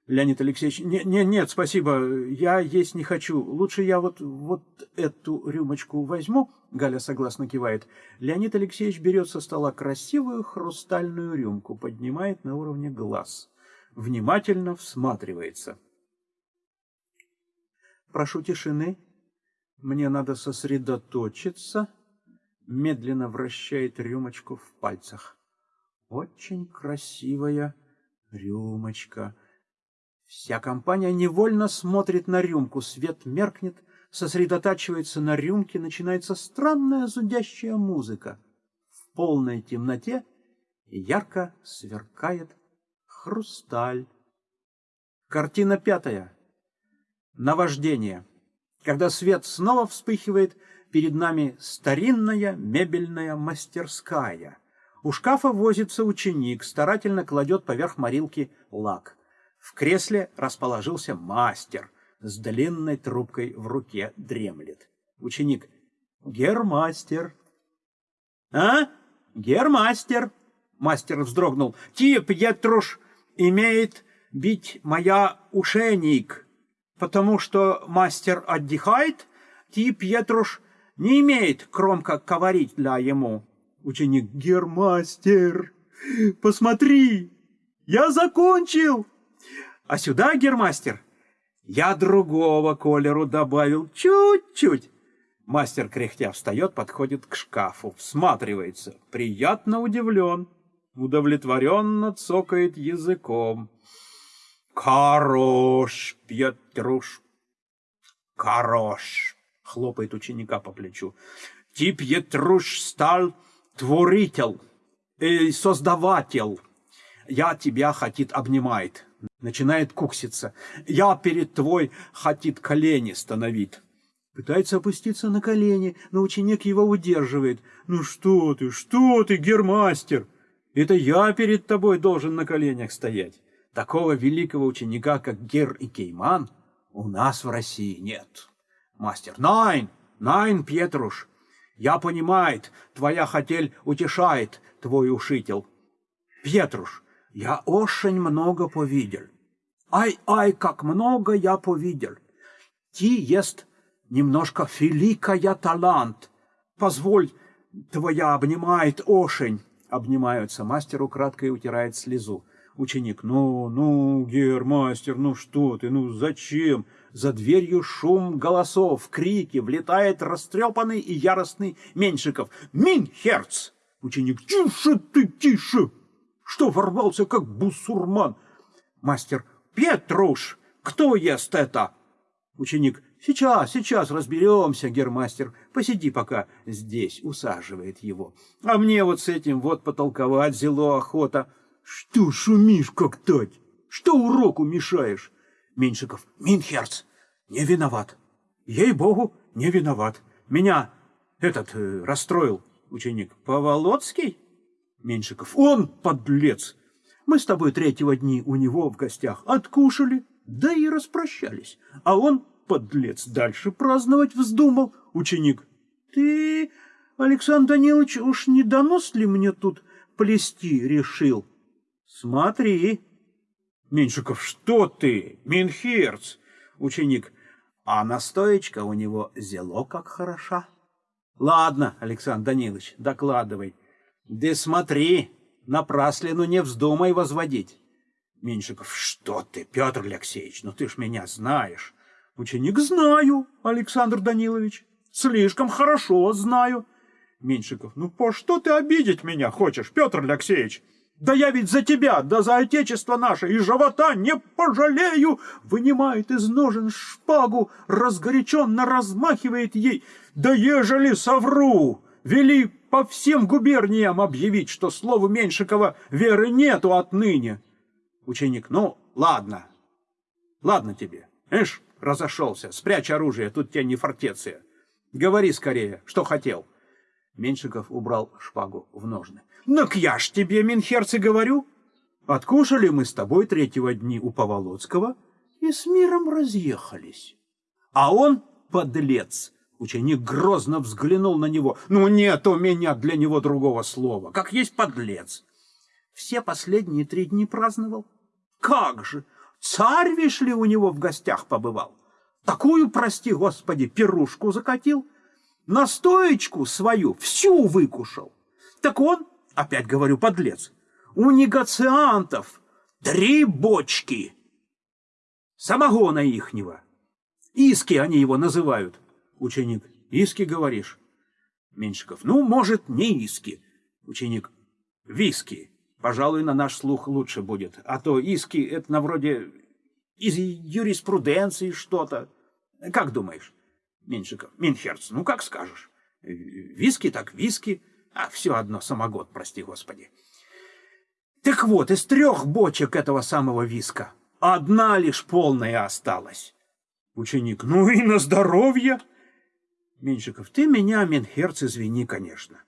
Леонид Алексеевич, не, не, нет, спасибо, я есть не хочу. Лучше я вот, вот эту рюмочку возьму. Галя согласно кивает. Леонид Алексеевич берет со стола красивую хрустальную рюмку, поднимает на уровне глаз. Внимательно всматривается. Прошу тишины. Мне надо сосредоточиться. Медленно вращает рюмочку в пальцах. Очень красивая рюмочка. Вся компания невольно смотрит на рюмку, свет меркнет, сосредотачивается на рюмке, начинается странная зудящая музыка. В полной темноте ярко сверкает хрусталь. Картина пятая. Наваждение. Когда свет снова вспыхивает, перед нами старинная мебельная мастерская. У шкафа возится ученик, старательно кладет поверх морилки лак. В кресле расположился мастер с длинной трубкой в руке дремлет. Ученик. Гермастер. А? Гермастер. Мастер вздрогнул. Тип, Пьетруш, имеет бить моя ушейник, потому что мастер отдыхает, Тип, Пьетруш не имеет кромка говорить для ему. Ученик. Гермастер, посмотри, я закончил. А сюда, гермастер, я другого колеру добавил чуть-чуть. Мастер кряхтя встает, подходит к шкафу, всматривается, приятно удивлен, удовлетворенно цокает языком. «Хорош, Петруш, хорош!» — хлопает ученика по плечу. «Ты, Петруш, стал творитель, э, создаватель. Я тебя, хотит, обнимает начинает кукситься. Я перед твой хотит колени становить. Пытается опуститься на колени, но ученик его удерживает. «Ну что ты, что ты, гермастер? Это я перед тобой должен на коленях стоять. Такого великого ученика, как Гер и Кейман, у нас в России нет». Мастер. «Найн, найн, Петруш, я понимает, твоя хотель утешает твой ушитель. Петруш, я очень много повидел. Ай-ай, как много я повидел. Ти есть немножко великая талант. Позволь, твоя обнимает ошень. Обнимаются. Мастер украдкой утирает слезу. Ученик. Ну, ну, гермастер, ну что ты, ну зачем? За дверью шум голосов, крики, влетает растрепанный и яростный Меньшиков. Минхерц! Ученик. Тише ты, тише! Что ворвался, как бусурман? Мастер. Петруш, кто ест это? Ученик. Сейчас, сейчас разберемся, гермастер. Посиди пока здесь, усаживает его. А мне вот с этим вот потолковать зело охота. Что шумишь, как тать? Что уроку мешаешь? Меньшиков. Минхерц, не виноват. Ей-богу, не виноват. Меня этот э, расстроил ученик. Поволоцкий? Меньшиков. Он подлец! Мы с тобой третьего дни у него в гостях откушали, да и распрощались. А он, подлец, дальше праздновать вздумал. Ученик. Ты, Александр Данилович, уж не донос ли мне тут плести решил? Смотри. Меньшиков. Что ты, Минхерц? Ученик. А настоечка у него зело как хороша. Ладно, Александр Данилович, докладывай. Да смотри, напраслину не вздумай возводить. Меньшиков, что ты, Петр Алексеевич, ну ты ж меня знаешь. Ученик, знаю, Александр Данилович, слишком хорошо знаю. Меньшиков, ну по что ты обидеть меня хочешь, Петр Алексеевич? Да я ведь за тебя, да за отечество наше и живота не пожалею!» Вынимает из ножен шпагу, разгоряченно размахивает ей. «Да ежели совру, вели по всем губерниям объявить, что слову Меньшикова веры нету отныне!» Ученик, ну, ладно, ладно тебе. Эш, разошелся, спрячь оружие, тут тебе не фортеция. Говори скорее, что хотел. Меньшиков убрал шпагу в ножны. Ну, я ж тебе, Минхерц, говорю. Откушали мы с тобой третьего дни у Поволоцкого и с миром разъехались. А он, подлец, ученик грозно взглянул на него. Ну, нет у меня для него другого слова, как есть подлец. Все последние три дни праздновал. Как же! Царь, вишь ли, у него в гостях побывал. Такую, прости господи, пирушку закатил. Настоечку свою всю выкушал. Так он опять говорю, подлец, у негациантов три бочки самогона ихнего. Иски они его называют. Ученик, иски говоришь? Меньшиков, ну, может, не иски. Ученик, виски. Пожалуй, на наш слух лучше будет. А то иски — это на вроде из юриспруденции что-то. Как думаешь? Меньшиков, Минхерц, ну, как скажешь. Виски так виски. А все одно самогод, прости господи. Так вот, из трех бочек этого самого виска одна лишь полная осталась. Ученик, ну и на здоровье. Меньшиков, ты меня, Менхерц, извини, конечно.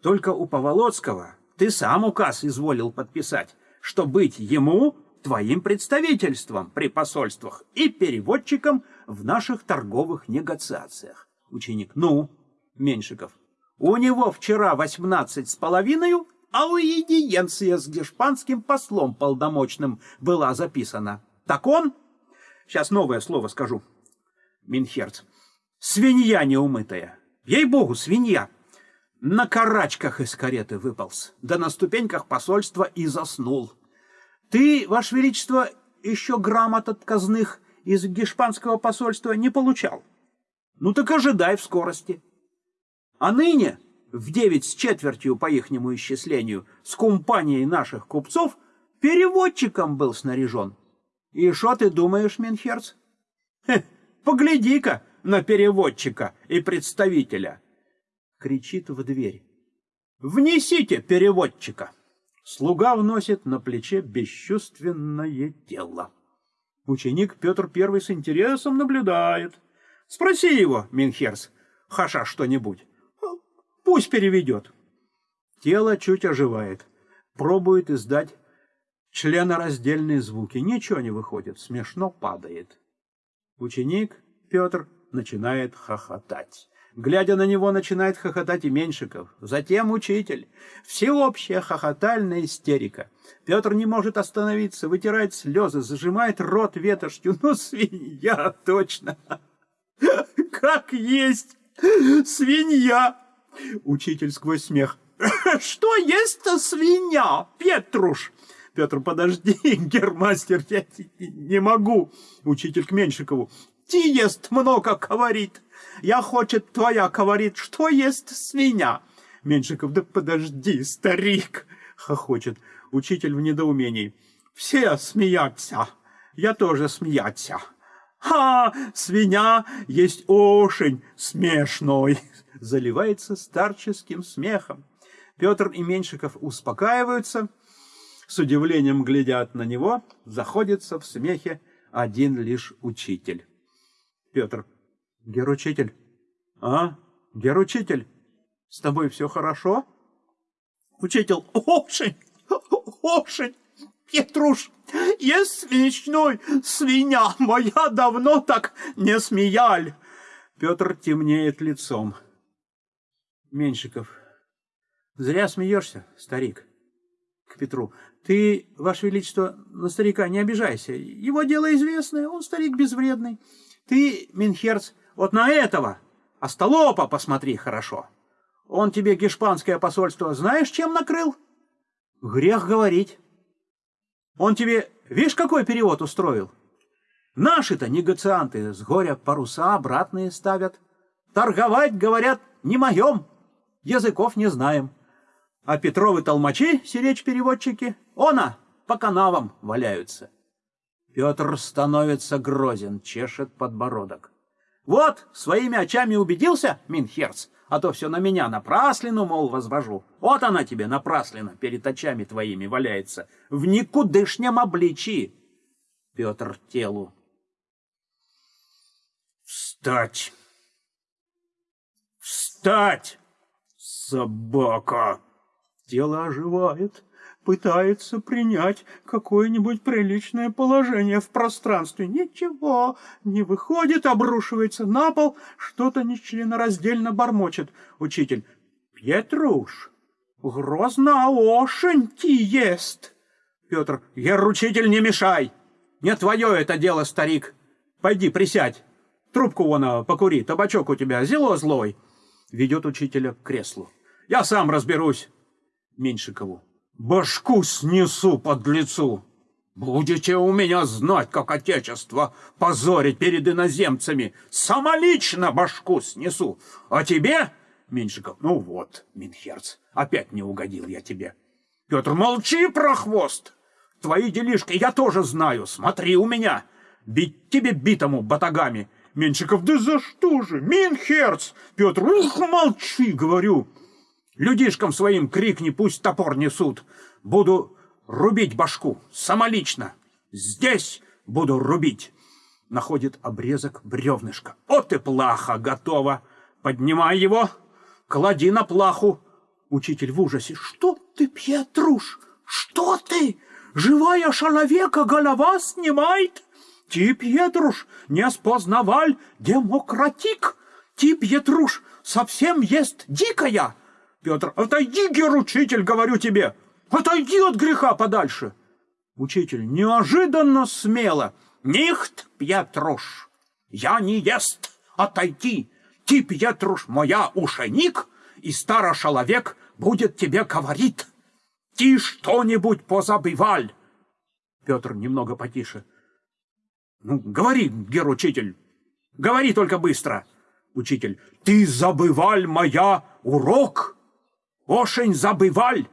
Только у Поволоцкого ты сам указ изволил подписать, что быть ему твоим представительством при посольствах и переводчиком в наших торговых негациациях. Ученик, ну, Меньшиков, у него вчера восемнадцать с половиной, а уидиенция с гешпанским послом полномочным была записана. Так он, сейчас новое слово скажу, Минхерц, свинья неумытая, ей-богу, свинья, на карачках из кареты выполз, да на ступеньках посольства и заснул. Ты, Ваше Величество, еще грамот от казных из гешпанского посольства не получал. Ну так ожидай в скорости. А ныне, в девять с четвертью по ихнему исчислению, с компанией наших купцов, переводчиком был снаряжен. И что ты думаешь, Минхерц? Погляди-ка на переводчика и представителя. Кричит в дверь. Внесите переводчика. Слуга вносит на плече бесчувственное тело. Ученик Петр Первый с интересом наблюдает. Спроси его, Минхерц, хаша что-нибудь. Пусть переведет. Тело чуть оживает. Пробует издать членораздельные звуки. Ничего не выходит. Смешно падает. Ученик Петр начинает хохотать. Глядя на него, начинает хохотать и Меньшиков. Затем учитель. Всеобщая хохотальная истерика. Петр не может остановиться, вытирает слезы, зажимает рот ветошью. Ну, свинья, точно. Как есть свинья. Учитель сквозь смех. Что есть-то свинья, Петруш? Петр, подожди, [laughs] гермастер, я не могу. Учитель к Меньшикову. Ти ест много говорит. Я хочет твоя говорит, что есть свинья. Меньшиков, да подожди, старик, хохочет. Учитель в недоумении. Все смеются. Я тоже смеяться. «Ха! Свинья есть очень смешной!» Заливается старческим смехом. Петр и Меньшиков успокаиваются, с удивлением глядят на него, заходится в смехе один лишь учитель. Петр. Геручитель. А, геручитель, с тобой все хорошо? Учитель, очень, очень, Петруш, есть смешной свинья, моя давно так не смеяль. Петр темнеет лицом. Меньшиков, зря смеешься, старик. К Петру. Ты, Ваше Величество, на старика не обижайся. Его дело известное, он старик безвредный. Ты, Минхерц, вот на этого, остолопа посмотри хорошо. Он тебе гешпанское посольство знаешь, чем накрыл? Грех говорить. Он тебе, видишь, какой перевод устроил? Наши-то негацианты с горя паруса обратные ставят. Торговать, говорят, не моем. Языков не знаем. А Петровы толмачи, сиречь-переводчики, она, по канавам валяются. Петр становится грозен, чешет подбородок. Вот, своими очами убедился, Минхерц, а то все на меня напраслину, мол, возвожу. Вот она тебе напраслина перед очами твоими валяется, в никудышнем обличии. Петр телу. Встать! Встать! Собака! Тело оживает, пытается принять какое-нибудь приличное положение в пространстве. Ничего, не выходит, обрушивается на пол, что-то нечленораздельно бормочет. Учитель. Петруш, грозно очень ти есть. Петр. Ер, учитель, не мешай. Не твое это дело, старик. Пойди, присядь. Трубку вон а, покури, табачок у тебя зело злой. Ведет учителя к креслу. Я сам разберусь. Меньшикову. Башку снесу под лицу. Будете у меня знать, как отечество позорить перед иноземцами. Самолично башку снесу. А тебе, Меньшиков, ну вот, Минхерц, опять не угодил я тебе. Петр, молчи про хвост. Твои делишки я тоже знаю. Смотри у меня. Бить тебе битому батагами. Меньшиков, да за что же? Минхерц! Петр, ух, молчи, говорю. Людишкам своим крикни, пусть топор несут. Буду рубить башку, самолично. Здесь буду рубить. Находит обрезок бревнышка. Вот и плаха готова. Поднимай его, клади на плаху. Учитель в ужасе. Что ты, Петруш? Что ты? Живая человека голова снимает? Ти, Петруш, не спознаваль демократик. Ти, Петруш, совсем есть дикая. Петр, отойди, гер-учитель, говорю тебе, отойди от греха подальше. Учитель неожиданно смело. Нихт, Петруш, я не ест, отойди. Ти, Петруш, моя ушеник, и старый человек будет тебе говорит. Ти что-нибудь позабываль. Петр немного потише. Ну, говори, гер-учитель, говори только быстро. Учитель, ты забываль моя урок? Ошень забываль,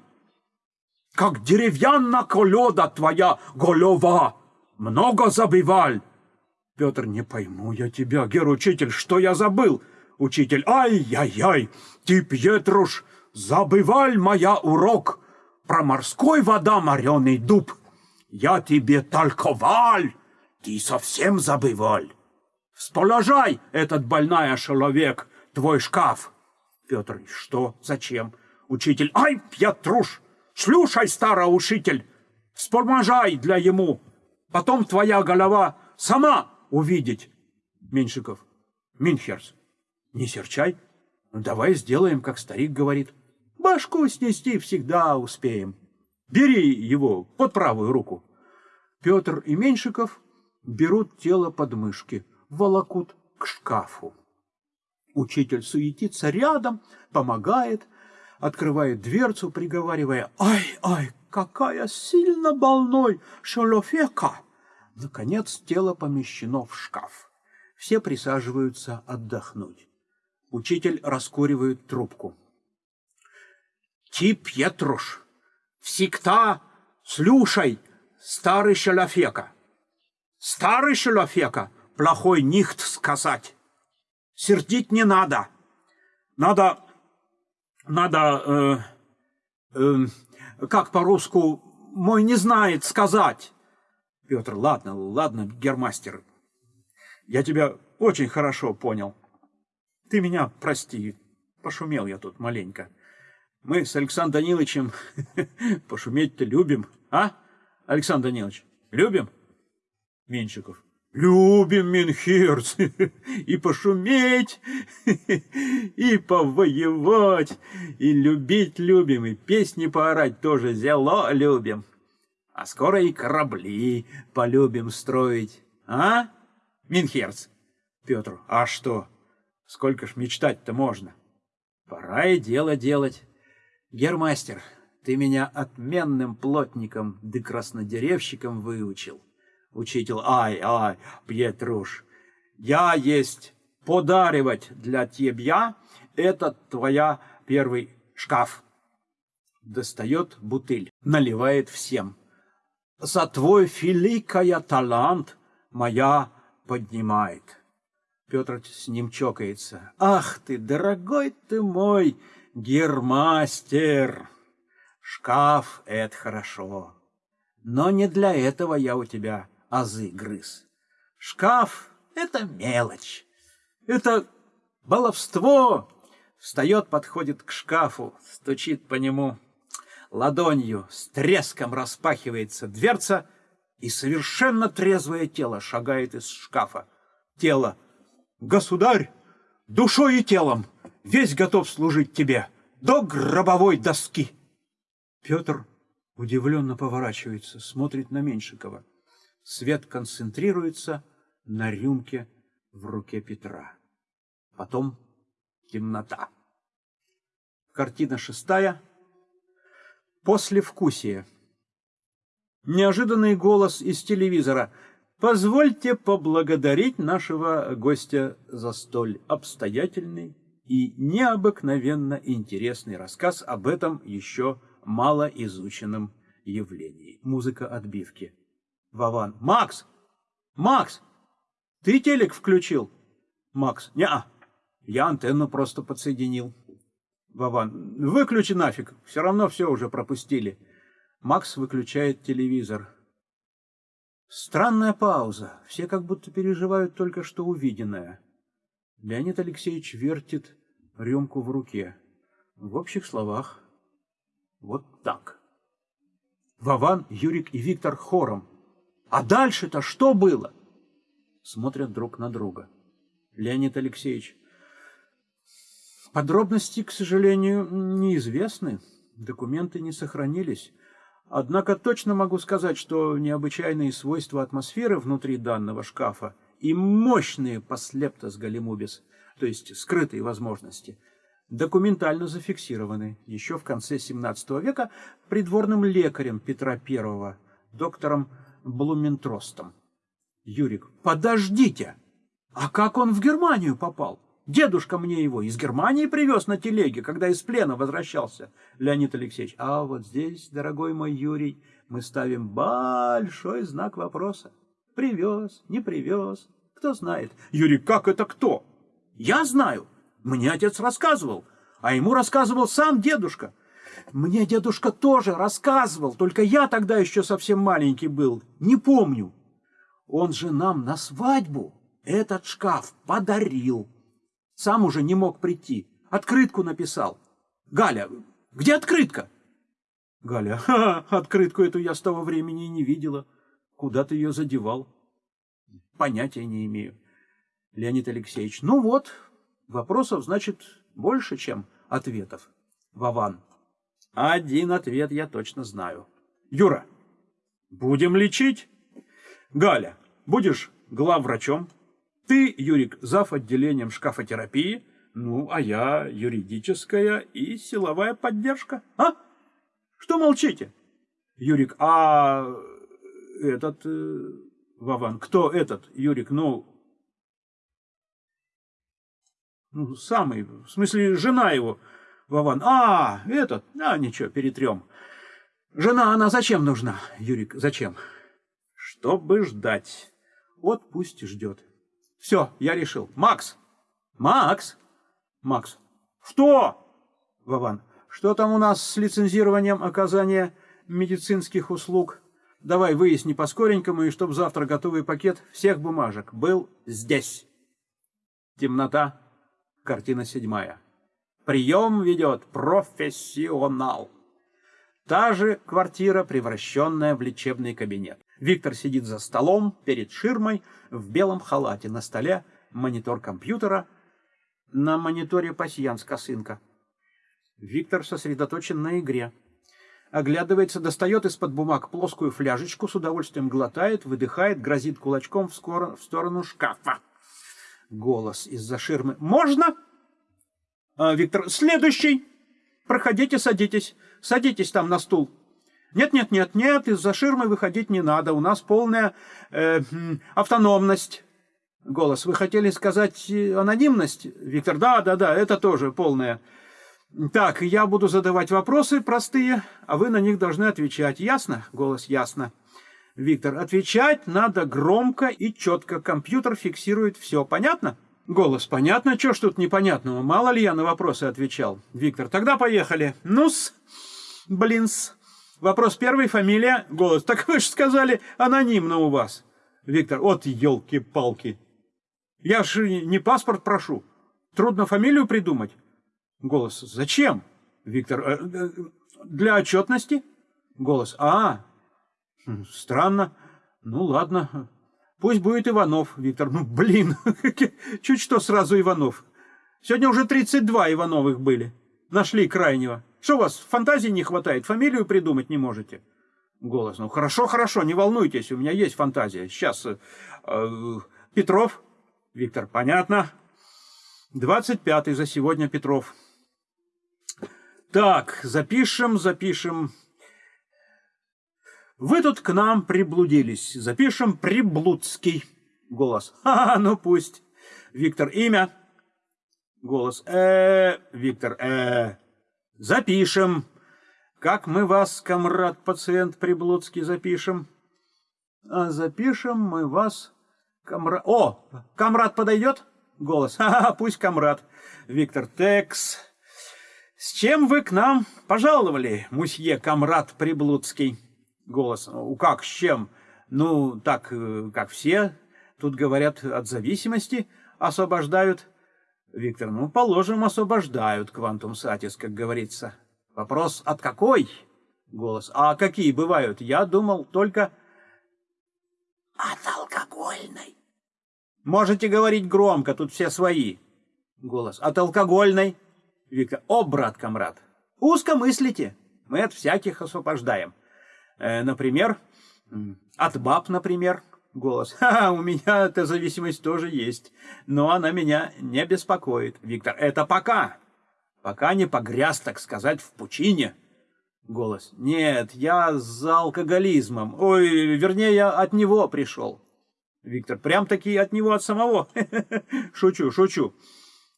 как деревянна колода твоя голова. Много забываль. Петр, не пойму я тебя, гер-учитель, что я забыл? Учитель, ай-яй-яй, ты, Петруш, забываль моя урок про морской вода мореный дуб. Я тебе толковаль, ты совсем забываль. Сположай этот больная человек, твой шкаф. Петр, что, зачем? Учитель, ай, Петруш, слушай, старый учитель, вспоможай для ему. Потом твоя голова сама увидеть. Меньшиков, Минхерс, не серчай. Давай сделаем, как старик говорит. Башку снести всегда успеем. Бери его под правую руку. Петр и Меньшиков берут тело под мышки, волокут к шкафу. Учитель суетится рядом, помогает, открывает дверцу, приговаривая «Ай, ай, какая сильно больной шалофека!» Наконец тело помещено в шкаф. Все присаживаются отдохнуть. Учитель раскуривает трубку. «Ти, Петруш, всегда слушай, старый шалофека!» Старый шалофека плохой нихт сказать. Сердить не надо. Надо, надо, э, э, как по-русски, мой не знает сказать. Петр, ладно, ладно, гермастер, я тебя очень хорошо понял. Ты меня прости, пошумел я тут маленько. Мы с Александром Даниловичем [laughs] пошуметь-то любим, а? Александр Данилович, любим? Меньшиков. Любим, Минхерц, [laughs] и пошуметь, [laughs] и повоевать, и любить любим, и песни поорать тоже зело любим. А скоро и корабли полюбим строить, а, Минхерц? Петр, а что? Сколько ж мечтать-то можно? Пора и дело делать. Гермастер, ты меня отменным плотником да краснодеревщиком выучил. Учитель, ай, ай, Петруш, я есть подаривать для тебя этот твоя первый шкаф. Достает бутыль, наливает всем. За твой великая талант моя поднимает. Петр с ним чокается. Ах ты, дорогой ты мой гермастер! Шкаф — это хорошо, но не для этого я у тебя азы грыз. Шкаф — это мелочь, это баловство. Встает, подходит к шкафу, стучит по нему ладонью, с треском распахивается дверца, и совершенно трезвое тело шагает из шкафа. Тело «Государь, душой и телом, весь готов служить тебе, до гробовой доски!» Петр удивленно поворачивается, смотрит на Меньшикова. Свет концентрируется на рюмке в руке Петра. Потом темнота. Картина шестая. Послевкусие. Неожиданный голос из телевизора. Позвольте поблагодарить нашего гостя за столь обстоятельный и необыкновенно интересный рассказ об этом еще малоизученном явлении. Музыка отбивки. Вован. Макс! Макс! Ты телек включил? Макс. Не-а. Я антенну просто подсоединил. Вован. Выключи нафиг. Все равно все уже пропустили. Макс выключает телевизор. Странная пауза. Все как будто переживают только что увиденное. Леонид Алексеевич вертит рюмку в руке. В общих словах, вот так. Вован, Юрик и Виктор хором. А дальше-то что было? Смотрят друг на друга. Леонид Алексеевич. Подробности, к сожалению, неизвестны. Документы не сохранились. Однако точно могу сказать, что необычайные свойства атмосферы внутри данного шкафа и мощные послептос галимубис, то есть скрытые возможности, документально зафиксированы еще в конце XVII века придворным лекарем Петра I, доктором Блументростом. Юрик, подождите! А как он в Германию попал? Дедушка мне его из Германии привез на телеге, когда из плена возвращался. Леонид Алексеевич, а вот здесь, дорогой мой Юрий, мы ставим большой знак вопроса. Привез, не привез, кто знает. Юрий, как это кто? Я знаю. Мне отец рассказывал, а ему рассказывал сам дедушка. Мне дедушка тоже рассказывал, только я тогда еще совсем маленький был, не помню. Он же нам на свадьбу этот шкаф подарил. Сам уже не мог прийти. Открытку написал. Галя, где открытка? Галя, [laughs] ха, открытку эту я с того времени и не видела. Куда ты ее задевал? Понятия не имею. Леонид Алексеевич, ну вот, вопросов, значит, больше, чем ответов. Вован, один ответ я точно знаю. Юра, будем лечить? Галя, будешь главврачом? Ты, Юрик, зав. отделением шкафотерапии, ну, а я юридическая и силовая поддержка. А? Что молчите? Юрик, а этот... Э, Вован, кто этот, Юрик, ну... Ну, самый, в смысле, жена его, Вован. А, этот, а, ничего, перетрем. Жена, она зачем нужна, Юрик, зачем? Чтобы ждать. Вот пусть ждет. Все, я решил. Макс! Макс! Макс. Что? Вован. Что там у нас с лицензированием оказания медицинских услуг? Давай выясни по-скоренькому, и чтоб завтра готовый пакет всех бумажек был здесь. Темнота. Картина седьмая. Прием ведет профессионал. Та же квартира, превращенная в лечебный кабинет. Виктор сидит за столом перед ширмой в белом халате. На столе монитор компьютера. На мониторе пасьянс косынка. Виктор сосредоточен на игре. Оглядывается, достает из-под бумаг плоскую фляжечку, с удовольствием глотает, выдыхает, грозит кулачком в, скоро, в сторону шкафа. Голос из-за ширмы. «Можно?» А, «Виктор, следующий! Проходите, садитесь. Садитесь там на стул». «Нет, нет, нет, нет, из-за ширмы выходить не надо. У нас полная э, автономность». Голос. «Вы хотели сказать э, анонимность?» Виктор. «Да, да, да, это тоже полная». Так, я буду задавать вопросы простые, а вы на них должны отвечать. Ясно? Голос ясно. Виктор, отвечать надо громко и четко. Компьютер фиксирует все. Понятно? Голос, понятно. Чего ж тут непонятного? Мало ли я на вопросы отвечал. Виктор, тогда поехали. Ну-с, блин-с. Вопрос первый, фамилия. Голос, так вы же сказали, анонимно у вас. Виктор, от елки-палки. Я же не паспорт прошу. Трудно фамилию придумать. Голос. Зачем? Виктор. «Э, э, для отчетности? Голос. А, хм, странно. Ну ладно. Пусть будет Иванов, Виктор. Ну, блин, [laughs] чуть что сразу Иванов. Сегодня уже 32 Ивановых были. Нашли крайнего. Что у вас, фантазии не хватает? Фамилию придумать не можете? Голос. Ну, хорошо, хорошо, не волнуйтесь, у меня есть фантазия. Сейчас. Э, э, Петров. Виктор, понятно. 25-й за сегодня Петров. Так, запишем, запишем. Вы тут к нам приблудились. Запишем Приблудский. Голос. [laughs] Ха, -ха ну пусть. Виктор, имя. Голос. Э, Виктор, э. Запишем. Как мы вас, комрад, пациент Приблудский, запишем? А запишем мы вас, комрад... О, комрад подойдет? Голос. [laughs] Ха-ха, пусть комрад. Виктор, текс. «С чем вы к нам пожаловали, мусье Камрад Приблудский?» Голос. «У как, с чем? Ну, так, э, как все. Тут, говорят, от зависимости освобождают». Виктор. «Ну, положим, освобождают, квантум сатис, как говорится». Вопрос, от какой? Голос. А какие бывают? Я думал только... От алкогольной. Можете говорить громко, тут все свои. Голос. От алкогольной. Виктор. О, брат комрад, узко мыслите. Мы от всяких освобождаем. Э, например, от баб, например. Голос. [laughs] Ха, у меня эта зависимость тоже есть, но она меня не беспокоит. Виктор. Это пока. Пока не погряз, так сказать, в пучине. Голос. Нет, я за алкоголизмом. Ой, вернее, я от него пришел. Виктор. Прям-таки от него, от самого. [laughs] Шучу, шучу.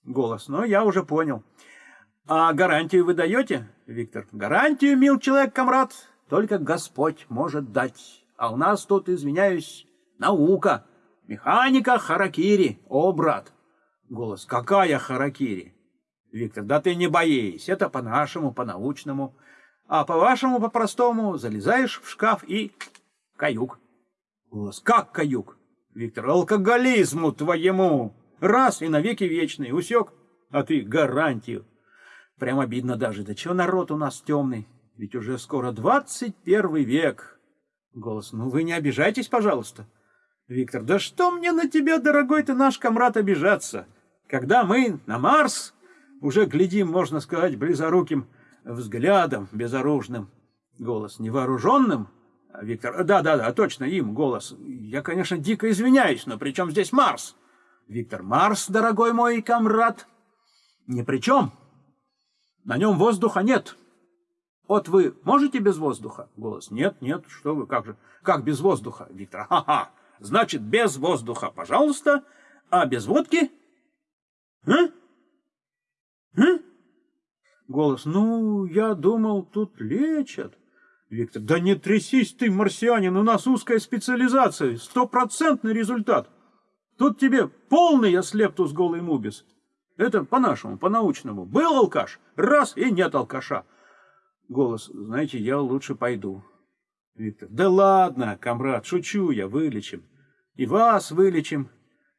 Голос. Но я уже понял. А гарантию вы даете, Виктор? Гарантию, мил человек, комрад, только Господь может дать. А у нас тут, извиняюсь, наука, механика харакири. О, брат! Голос. Какая харакири? Виктор. Да ты не боись, это по-нашему, по-научному. А по-вашему, по-простому, залезаешь в шкаф и... Каюк. Голос. Как каюк? Виктор. Алкоголизму твоему. Раз и навеки вечный. Усек? А ты гарантию. Прям обидно даже. Да чего народ у нас темный? Ведь уже скоро двадцать первый век. Голос. Ну вы не обижайтесь, пожалуйста. Виктор. Да что мне на тебя, дорогой ты наш комрад, обижаться? Когда мы на Марс уже глядим, можно сказать, близоруким взглядом безоружным. Голос. Невооруженным? Виктор. Да-да-да, точно, им голос. Я, конечно, дико извиняюсь, но при чем здесь Марс? Виктор. Марс, дорогой мой комрад, ни при чем. На нем воздуха нет. Вот вы можете без воздуха? Голос. Нет, нет, что вы, как же? Как без воздуха? Виктор. Ха-ха. Значит, без воздуха, пожалуйста. А без водки? А? А? Голос. Ну, я думал, тут лечат. Виктор. Да не трясись ты, марсианин, у нас узкая специализация, стопроцентный результат. Тут тебе полный аслептус голый мубис. Это по-нашему, по-научному. Был алкаш, раз и нет алкаша. Голос, знаете, я лучше пойду. Виктор, да ладно, комрад, шучу я, вылечим. И вас вылечим,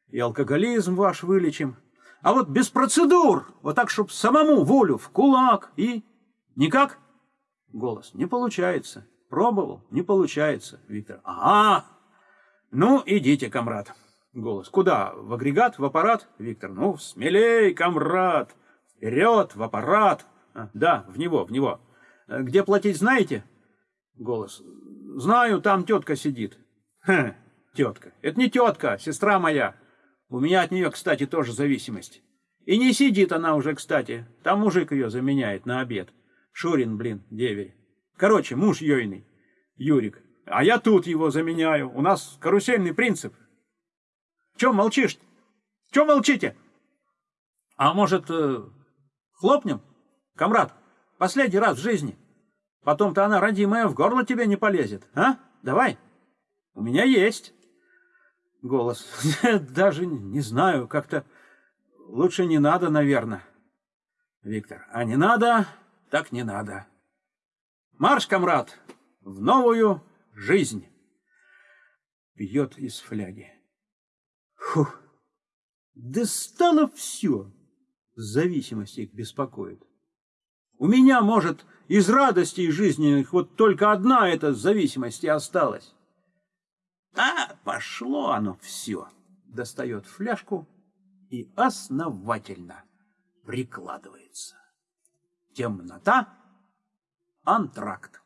и алкоголизм ваш вылечим. А вот без процедур, вот так, чтоб самому волю в кулак и... Никак? Голос. Не получается. Пробовал? Не получается. Виктор. Ага. Ну, идите, комрад. Голос. Куда? В агрегат? В аппарат? Виктор. Ну, смелей, комрад. Вперед, в аппарат. А, да, в него, в него. Где платить, знаете? Голос. Знаю, там тетка сидит. Хм, тетка. Это не тетка, сестра моя. У меня от нее, кстати, тоже зависимость. И не сидит она уже, кстати. Там мужик ее заменяет на обед. Шурин, блин, деверь. Короче, муж Йойный, Юрик. А я тут его заменяю. У нас карусельный принцип. Чем молчишь? Чем молчите? А может, э, хлопнем? Комрад, последний раз в жизни. Потом-то она, родимая, в горло тебе не полезет. А? Давай. У меня есть. Голос. [laughs] Даже не знаю, как-то лучше не надо, наверное. Виктор. А не надо, так не надо. Марш, комрад, в новую жизнь. Пьет из фляги. Фух. Да стало все. Зависимость их беспокоит. У меня, может, из радостей жизненных вот только одна эта зависимость и осталась. А пошло оно все. Достает фляжку и основательно прикладывается. Темнота, антракт.